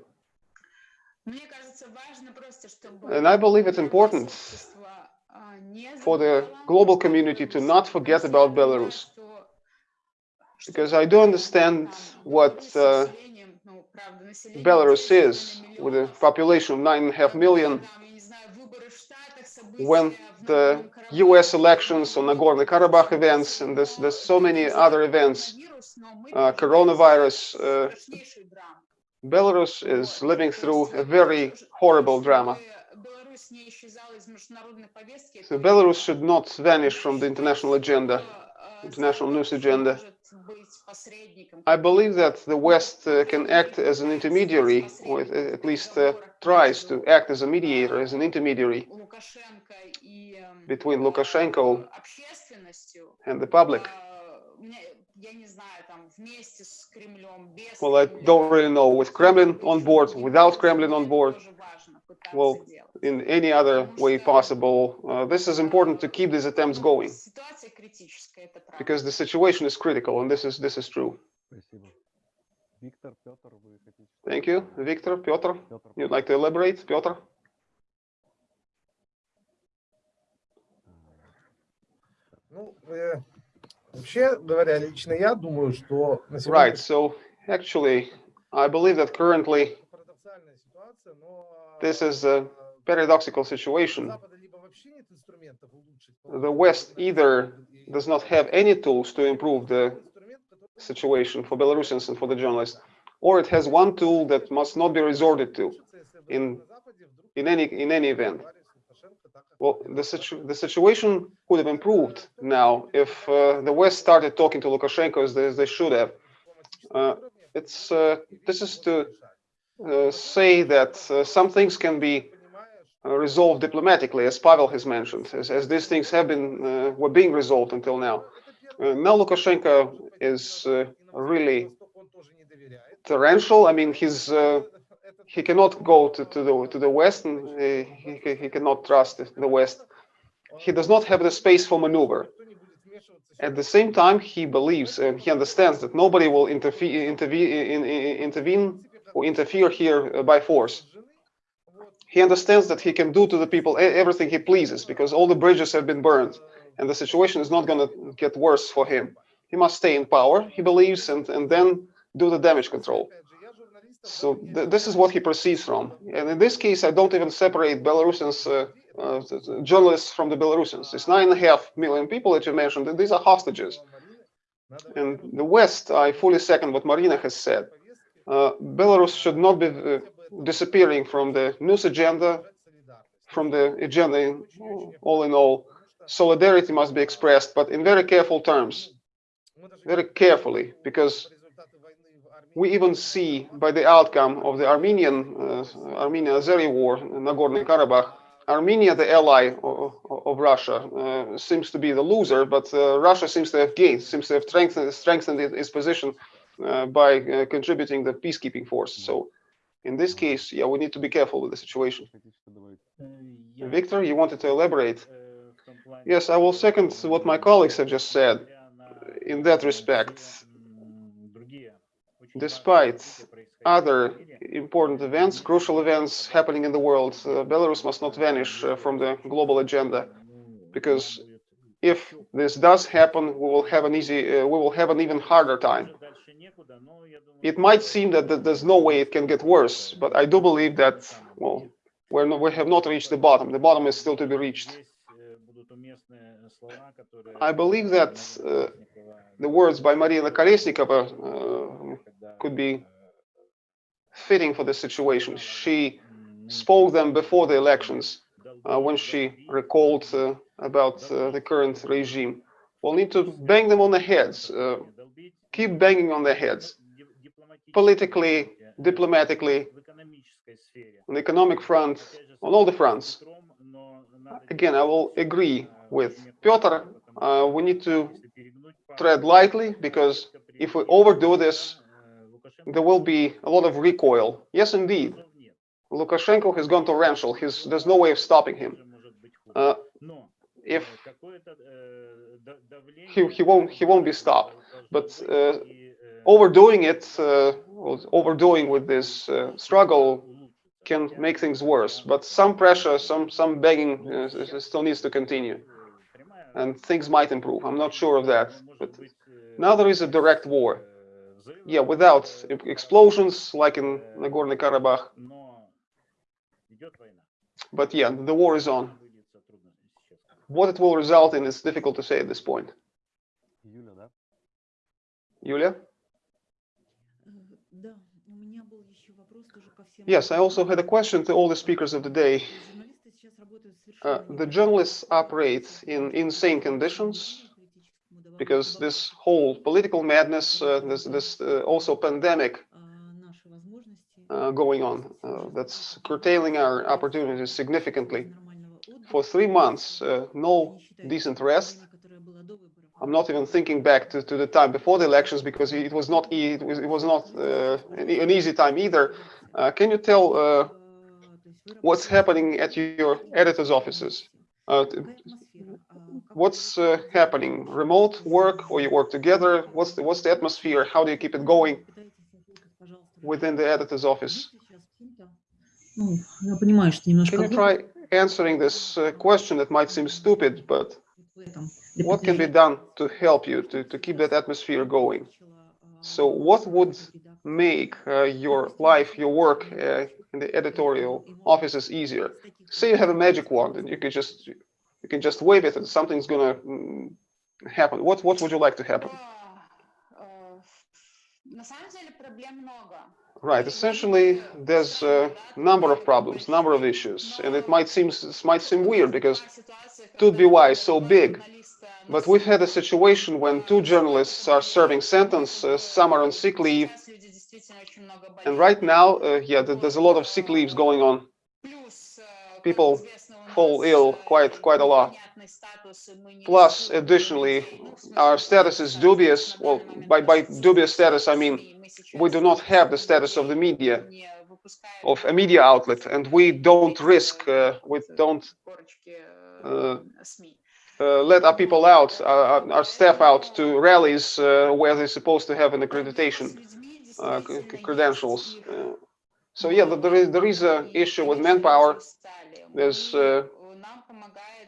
And I believe it's important for the global community to not forget about Belarus. Because I do understand what uh, Belarus is, with a population of 9.5 million, when the US elections on Nagorno-Karabakh events and there's, there's so many other events, uh, coronavirus, uh, Belarus is living through a very horrible drama. So Belarus should not vanish from the international agenda, international news agenda. I believe that the West uh, can act as an intermediary, or uh, at least uh, tries to act as a mediator, as an intermediary between Lukashenko and the public. Well, I don't really know, with Kremlin on board, without Kremlin on board, well, in any other way possible. Uh, this is important to keep these attempts going because the situation is critical, and this is this is true. Thank you, Victor. Piotr, you'd like to elaborate, Piotr? Right. So actually, I believe that currently this is a paradoxical situation. The West either does not have any tools to improve the situation for Belarusians and for the journalists, or it has one tool that must not be resorted to in, in, any, in any event. Well, the, situ the situation could have improved now if uh, the West started talking to Lukashenko as they, as they should have. Uh, it's uh, this is to say that uh, some things can be uh, resolved diplomatically, as Pavel has mentioned, as, as these things have been uh, were being resolved until now. Uh, now Lukashenko is uh, really torrential. I mean, he's uh, he cannot go to, to the to the West, and uh, he, he- he cannot trust the West. He does not have the space for maneuver. At the same time, he believes and he understands that nobody will interfere, intervene, in, in, intervene or interfere here uh, by force. He understands that he can do to the people everything he pleases because all the bridges have been burned, and the situation is not going to get worse for him. He must stay in power, he believes, and, and then do the damage control. So th- this is what he proceeds from. And in this case, I don't even separate Belarusians, uh, uh, journalists from the Belarusians. It's nine and a half million people that you mentioned, and these are hostages. And the West, I fully second what Marina has said. Uh, Belarus should not be uh, disappearing from the news agenda, from the agenda in, all in all. Solidarity must be expressed, but in very careful terms, very carefully, because we even see by the outcome of the Armenian uh, Armenia-Azeri war, in Nagorno-Karabakh, Armenia, the ally of, of Russia, uh, seems to be the loser, but uh, Russia seems to have gained, seems to have strengthened, strengthened its position uh, by uh, contributing the peacekeeping force. So in this case, yeah, we need to be careful with the situation. Victor, you wanted to elaborate? Yes, I will second what my colleagues have just said in that respect. Despite other important events, crucial events happening in the world, uh, Belarus must not vanish uh, from the global agenda, because if this does happen, we will have an easy, uh, we will have an even harder time. It might seem that there's no way it can get worse, but I do believe that, well, we're we have not reached the bottom. The bottom is still to be reached. I believe that uh, the words by Maria Kolesnikova uh, could be fitting for the situation. She spoke them before the elections uh, when she recalled э, about the current regime. We'll need to bang them on the heads, keep banging on their heads, politically, diplomatically, on the economic front, on all the fronts. Again, I will agree with Piotr. Uh, we need to tread lightly because if we overdo this, there will be a lot of recoil. Yes, indeed. Lukashenko has gone torrential. He's, there's no way of stopping him. Uh, if he, he won't he won't be stopped, but uh, overdoing it, uh, overdoing with this uh, struggle can make things worse. But some pressure, some some begging uh, still needs to continue, and things might improve. I'm not sure of that. But now there is a direct war. Yeah, without e- explosions like in Nagorno Karabakh. But yeah, the war is on. What it will result in is difficult to say at this point. всем Yes, I also had a ораторам. question to all the speakers of the day. Журналисты сейчас работают Uh, совершенно the неправильно. journalists operate in insane conditions because this whole political madness, uh, this, this uh, also pandemic А, наши возможности uh, going on, uh, that's curtailing our opportunities significantly. нормального отдыха, For three months, uh, no не считая decent того rest. I'm not even thinking back to, to the time before the elections because it was not it was, it was not uh, an easy time either. Uh, can you tell uh, what's happening at your editors' offices? Uh, what's uh, happening? Remote work or you work together? What's the what's the atmosphere? How do you keep it going within the editor's office? Can you try answering this uh, question that might seem stupid, but what can be done to help you to, to keep that atmosphere going? So what would make uh, your life, your work uh, in the editorial offices easier? Say you have a magic wand and you can just you can just wave it and something's gonna mm, happen. What what would you like to happen? Right. Essentially, there's a number of problems, number of issues, and it might seem it might seem weird because to be is so big, but we've had a situation when two journalists are serving sentence, uh, some are on sick leave, and right now, uh, yeah, there's a lot of sick leaves going on. people fall ill quite quite a lot. Plus, additionally, our status is dubious. Well, by by dubious status, I mean we do not have the status of the media, of a media outlet, and we don't risk, uh, we don't uh, uh, let our people out, uh, our staff out to rallies uh, where they're supposed to have an accreditation uh, credentials. Uh, so yeah, th- there is there is a issue with manpower. There's uh,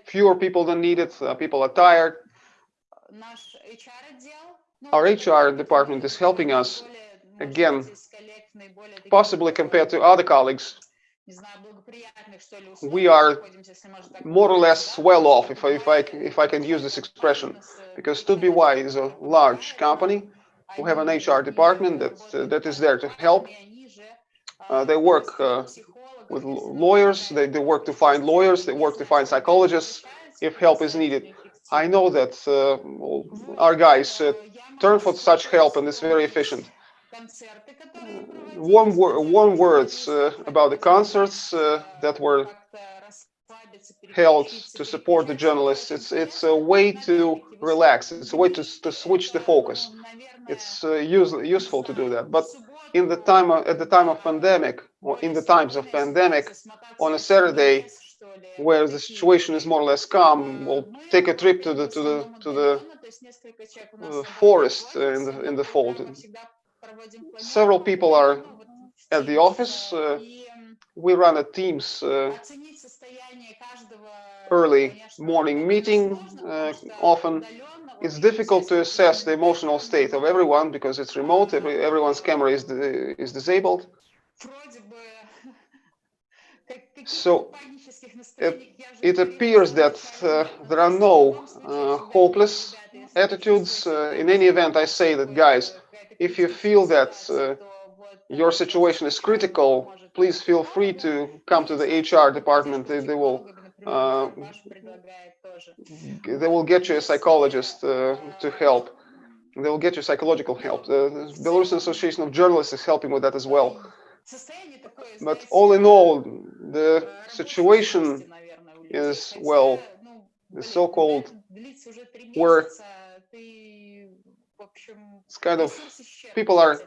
fewer people than needed. Uh, people are tired. Our HR department is helping us again, possibly compared to other colleagues. We are more or less well off, if I, if I if I can use this expression, because TUT.BY is a large company who have an HR department that uh, that is there to help. Uh, they work uh, with lawyers. They, they work to find lawyers. They work to find psychologists if help is needed. I know that uh, our guys uh, turn for such help and it's very efficient. Warm, warm words uh, about the concerts uh, that were held to support the journalists. It's it's a way to relax. It's a way to to switch the focus. It's uh, use, useful to do that. But in the time of, at the time of pandemic, or in the times of pandemic, on a Saturday, where the situation is more or less calm, we'll take a trip to the to the to the uh, forest in the in the fold. Several people are at the office. Uh, we run a Teams uh, early morning meeting uh, often. It's difficult to assess the emotional state of everyone because it's remote. Every, everyone's camera is is disabled. So, It appears that uh, there are no uh, hopeless attitudes. Uh, in any event, I say that, guys, if you feel that uh, your situation is critical, please feel free to come to the HR department. They, they will uh, they will get you a psychologist uh, to help. They will get you psychological help. The Belarusian Association of Journalists is helping with that as well. But all in all, the situation is, well, the so-called where it's kind of people are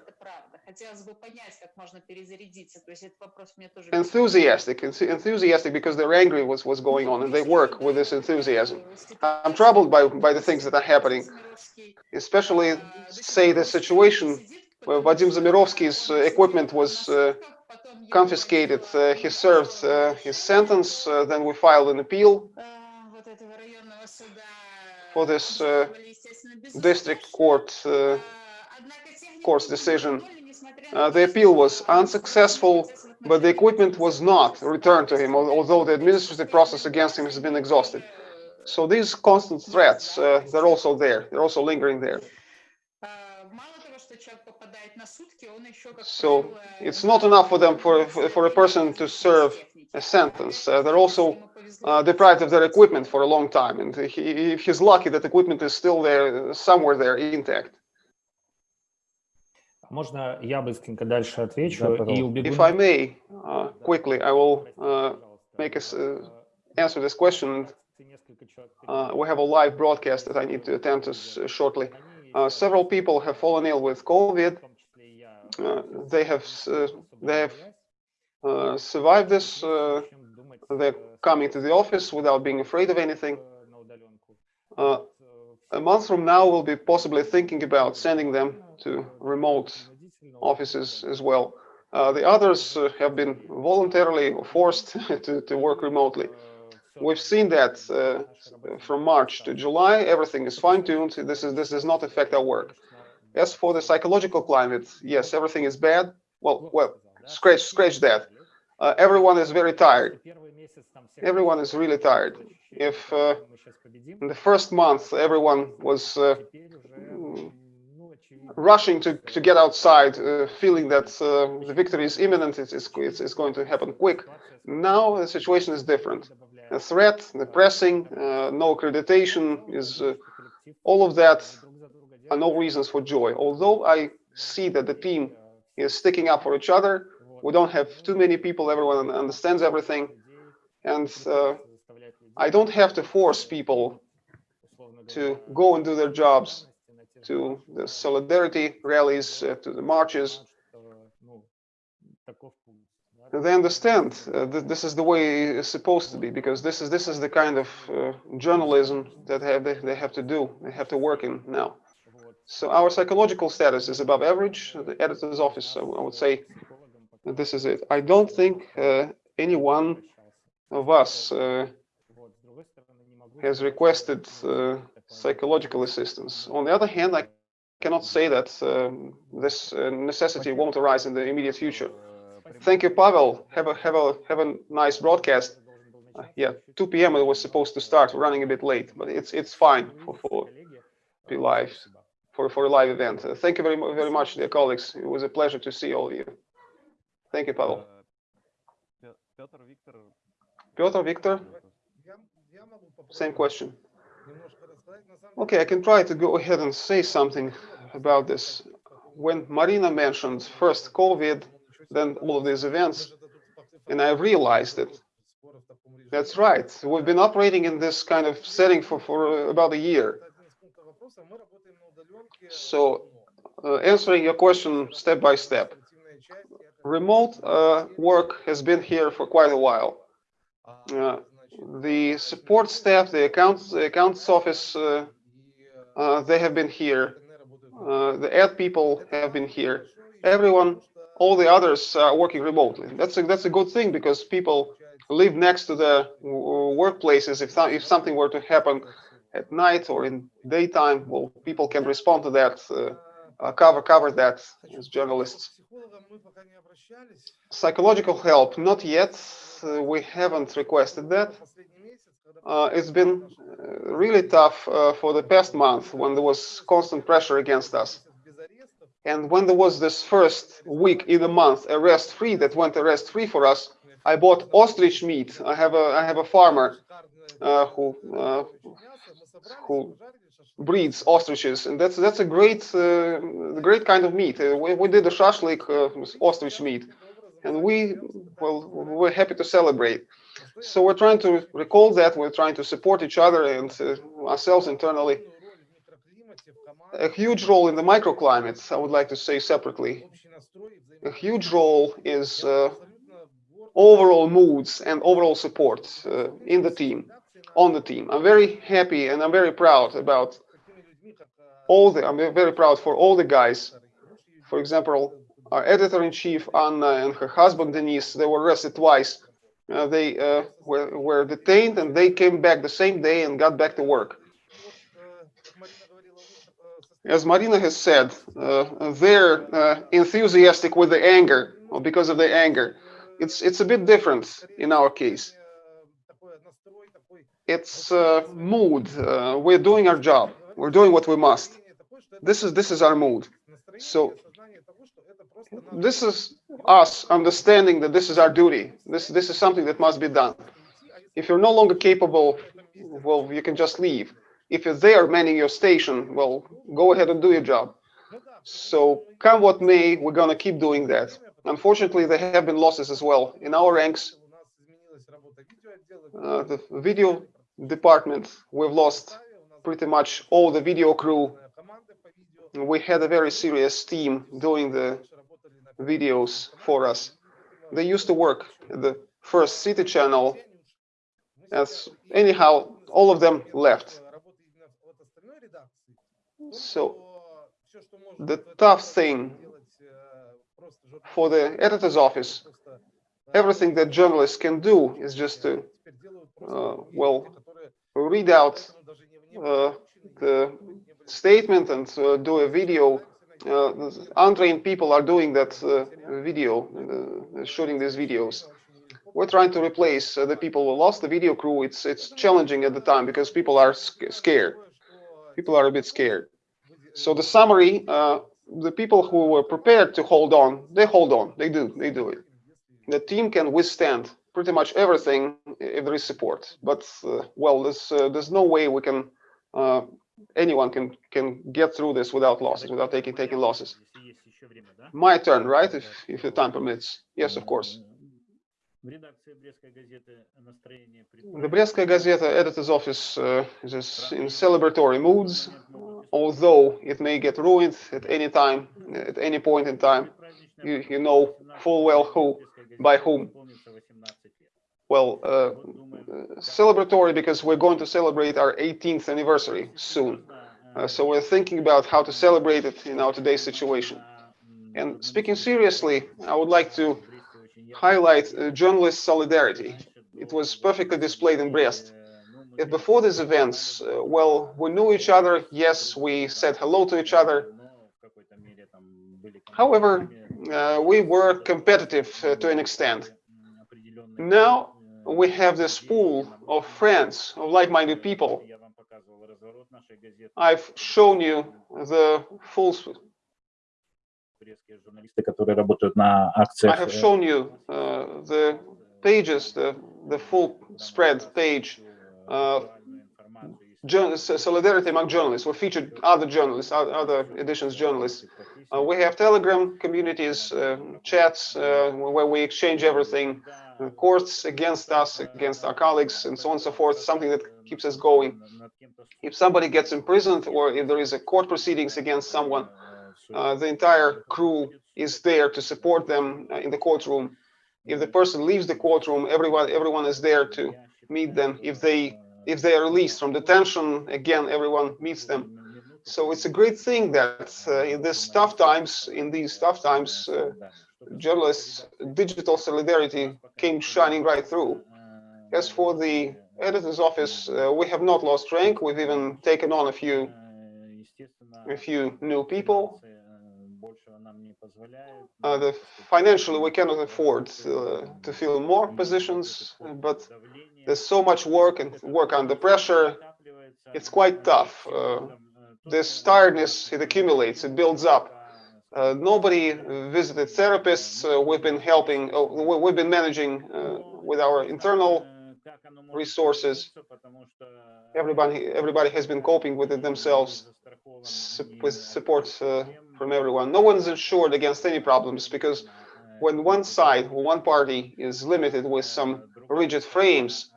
enthusiastic, enthusiastic because they're angry with what's going on and they work with this enthusiasm. I'm troubled by, by the things that are happening, especially, say, the situation where Vadim Zamirovsky's uh, equipment was uh, confiscated. Uh, he served uh, his sentence, uh, then we filed an appeal for this uh, district court uh, court's decision. Uh, the appeal was unsuccessful, but the equipment was not returned to him, although the administrative process against him has been exhausted. So these constant threats, uh, they're also there. They're also lingering there. So правило, it's not enough for them for for, for a person to serve a sentence. Uh, they're also Ему повезло, uh, deprived of their equipment for a long time, and he, if he's lucky, that equipment is still there, somewhere there, intact. Можно я быстренько дальше отвечу Да, и пожалуйста. убегу. If I may, uh, quickly, I will uh, make us uh, answer this question. Uh, we have a live broadcast that I need to attend to s- shortly. Uh, several people have fallen ill with COVID. Uh, they have uh, they have uh, survived this. They're coming to the office without being afraid of anything. A month from now, we'll be possibly thinking about sending them to remote offices as well. The others have been voluntarily forced to, to work remotely. We've seen that uh, from March to July, everything is fine-tuned. This is this does not affect our work. As for the psychological climate, yes, everything is bad. Well, well, scratch scratch that. Uh, everyone is very tired. Everyone is really tired. If uh, in the first month everyone was uh, rushing to, to get outside, uh, feeling that uh, the victory is imminent, it's, it's, it's, it's going to happen quick. Now the situation is different. The threat, the pressing, uh, no accreditation is uh, all of that are no reasons for joy. Although I see that the team is sticking up for each other, we don't have too many people, everyone understands everything. And uh, I don't have to force people to go and do their jobs, to the solidarity rallies, uh, to the marches. They understand uh, that this is the way it's supposed to be because this is this is the kind of uh, journalism that have, they, they have to do, they have to work in now. So our psychological status is above average. The editor's office, I would say, this is it. I don't think uh, any one of us uh, has requested uh, psychological assistance. On the other hand, I cannot say that um, this uh, necessity won't arise in the immediate future. Thank you, Pavel. Have a have a have a nice broadcast. Uh, yeah, 2 p.m. it was supposed to start. We're running a bit late, but it's it's fine for for be live for for a live event. Uh, thank you very very much, dear colleagues. It was a pleasure to see all of you. Thank you, Pavel. Piotr Victor. Same question. Okay, I can try to go ahead and say something about this. When Marina mentioned first COVID, then all of these events, and I realized that that's right. We've been operating in this kind of setting for, for about a year. So, Uh, answering your question step by step, remote uh, work has been here for quite a while. Uh, the support staff, the accounts, the accounts office, uh, uh, they have been here. Uh, the ad people have been here. Everyone, all the others are working remotely. That's a that's a good thing because people live next to the workplaces. If if something were to happen at night or in daytime, well, people can respond to that, uh, uh, cover cover that as journalists. Psychological help, not yet. Uh, we haven't requested that. Uh, it's been uh, really tough uh, for the past month when there was constant pressure against us. And when there was this first week in the month arrest free that went arrest free for us, I bought ostrich meat. I have a I have a farmer uh, who uh, who breeds ostriches, and that's that's a great uh, great kind of meat. Uh, we, we did a shashlik uh, ostrich meat, and we well we're happy to celebrate. So we're trying to recall that. We're trying to support each other and uh, ourselves internally. A huge role in the microclimates, I would like to say separately. A huge role is uh, overall moods and overall support uh, in the team, on the team. I'm very happy and I'm very proud about all the, I'm very proud for all the guys. For example, our editor-in-chief Anna and her husband Denise, they were arrested twice. Uh, they uh, were, were detained and they came back the same day and got back to work. As Marina has said, uh, they're uh, enthusiastic with the anger or because of the anger. It's it's a bit different in our case. It's uh, mood. We're doing our job. We're doing what we must. This is this is our mood. So this is us understanding that this is our duty. This this is something that must be done. If you're no longer capable, well, you can just leave. If you're there manning your station, well, go ahead and do your job. So come what may, we're gonna keep doing that. Unfortunately, there have been losses as well in our ranks. Uh, the video department, we've lost pretty much all the video crew. We had a very serious team doing the videos for us. They used to work at the first city channel. As anyhow, all of them left. So the tough thing for the editor's office, everything that journalists can do is just to, uh, well, read out uh, the statement and uh, do a video. Uh, untrained people are doing that uh, video, uh, shooting these videos. We're trying to replace uh, the people who lost the video crew. It's it's challenging at the time because people are sc- scared. People are a bit scared. So the summary, uh, the people who were prepared to hold on, they hold on, they do, they do it. The team can withstand pretty much everything if there is support. But uh, well, there's uh, there's no way we can uh, anyone can can get through this without losses, without taking taking losses. My turn, right? If if the time permits. Yes, of course в редакции Брестской газеты настроение... The Брестская газета, editor's office, uh, is in celebratory moods, although it may get ruined at any time, at any point in time. You, you know full well who, by whom. Well, uh, uh celebratory because we're going to celebrate our 18th anniversary soon. Uh, so we're thinking about how to celebrate it in our today's situation. And speaking seriously, I would like to highlight uh, journalist solidarity. It was perfectly displayed in Brest. If before these events, uh, well, we knew each other, yes, we said hello to each other. However, uh, we were competitive uh, to an extent. Now we have this pool of friends, of like-minded people. I've shown you the full. s- Брестские журналисты, которые работают на I акциях. have э, shown you uh, the pages, the the full spread page. Uh, jour- s- solidarity among journalists. We featured other journalists, oth- other editions journalists. Uh, we have Telegram communities, uh, chats uh, where we exchange everything, uh, courts against us, against our colleagues, and so on and so forth. Something that keeps us going. If somebody gets imprisoned or if there is a court proceedings against someone, uh, the entire crew is there to support them uh, in the courtroom. If the person leaves the courtroom, everyone everyone is there to meet them. If they if they are released from detention, again everyone meets them. So it's a great thing that uh, in these tough times, in these tough times, uh, journalists, digital solidarity came shining right through. As for the editor's office, uh, we have not lost rank. We've even taken on a few a few new people. Uh, the, financially, we cannot afford uh, to fill more positions, but there's so much work and work under pressure. It's quite tough. Uh, this tiredness, it accumulates, it builds up. Uh, nobody visited therapists. Uh, we've been helping, uh, we- we've been managing uh, with our internal resources. Everybody, everybody has been coping with it themselves with support uh, from everyone. No one's insured against any problems because when one side one party is limited with some rigid frames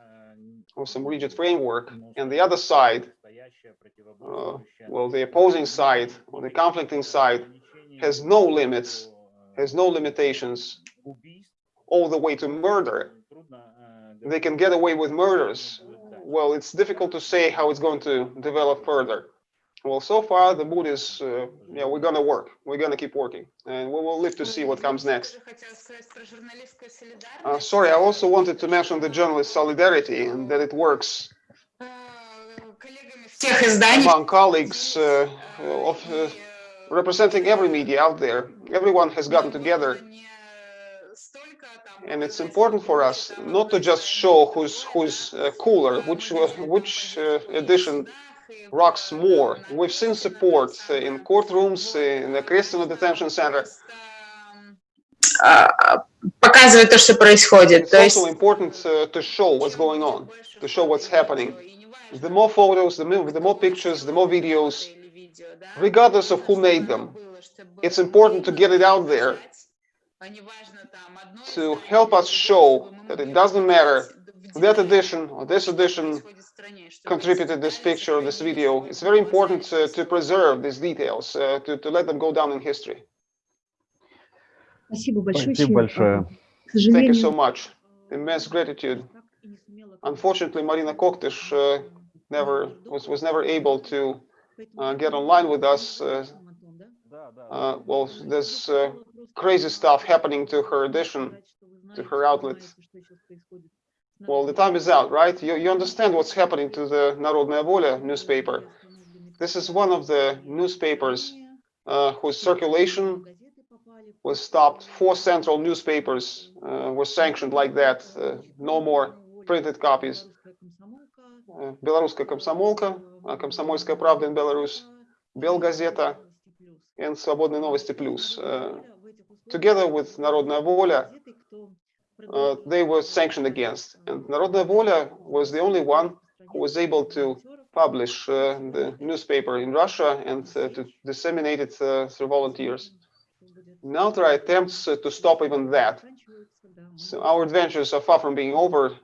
or some rigid framework, and the other side, uh, well, the opposing side or the conflicting side has no limits, has no limitations, all the way to murder. They can get away with murders. Well, it's difficult to say how it's going to develop further. Well, so far the mood is, uh, yeah, we're going to work. We're going to keep working and we will live to see what comes next. Uh, sorry, I also wanted to mention the journalist solidarity and that it works among colleagues uh, of, uh, representing every media out there. Everyone has gotten together and it's important for us not to just show who's who's uh, cooler, which uh, which edition rocks more. We've seen support uh, in courtrooms, uh, in the Okrestina detention center. показывает то, что происходит. It's also important uh, to show what's going on, to show what's happening. The more photos, the more, the more pictures, the more videos, regardless of who made them, it's important to get it out there to help us show that it doesn't matter that edition or this edition contributed this picture, this video. It's very important uh, to preserve these details, uh, to, to let them go down in history. Thank you so much. Immense gratitude. Unfortunately, Marina Koktysh uh, never was, was never able to uh, get online with us. Uh, uh, well, there's crazy stuff happening to her edition, to her outlet. Well, the time is out, right? You, you understand what's happening to the Narodna Volia newspaper. This is one of the newspapers uh, whose circulation was stopped. Four central newspapers uh, were sanctioned like that. Uh, no more printed copies. Uh, Белорусская комсомолка, Комсомольская правда in Belarus, Белгазета, and Свободные новости плюс. Э, together with Народная воля, uh, they were sanctioned against. And Narodna Volia was the only one who was able to publish uh, the newspaper in Russia and uh, to disseminate it uh, through volunteers. Now there are attempts uh, to stop even that. So our adventures are far from being over.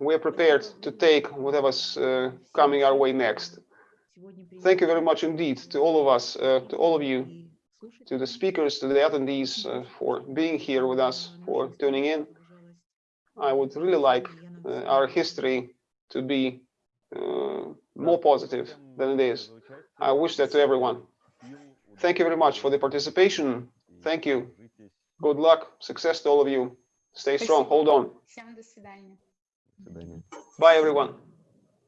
We are prepared to take whatever's uh, coming our way next. Thank you very much indeed to all of us, to all of you to the speakers, to the attendees uh, for being here with us, for tuning in. I would really like uh, our history to be uh, more positive than it is. I wish that to everyone. Thank you very much for the participation. Thank you. Good luck, success to all of you. Stay strong, hold on. Bye, everyone.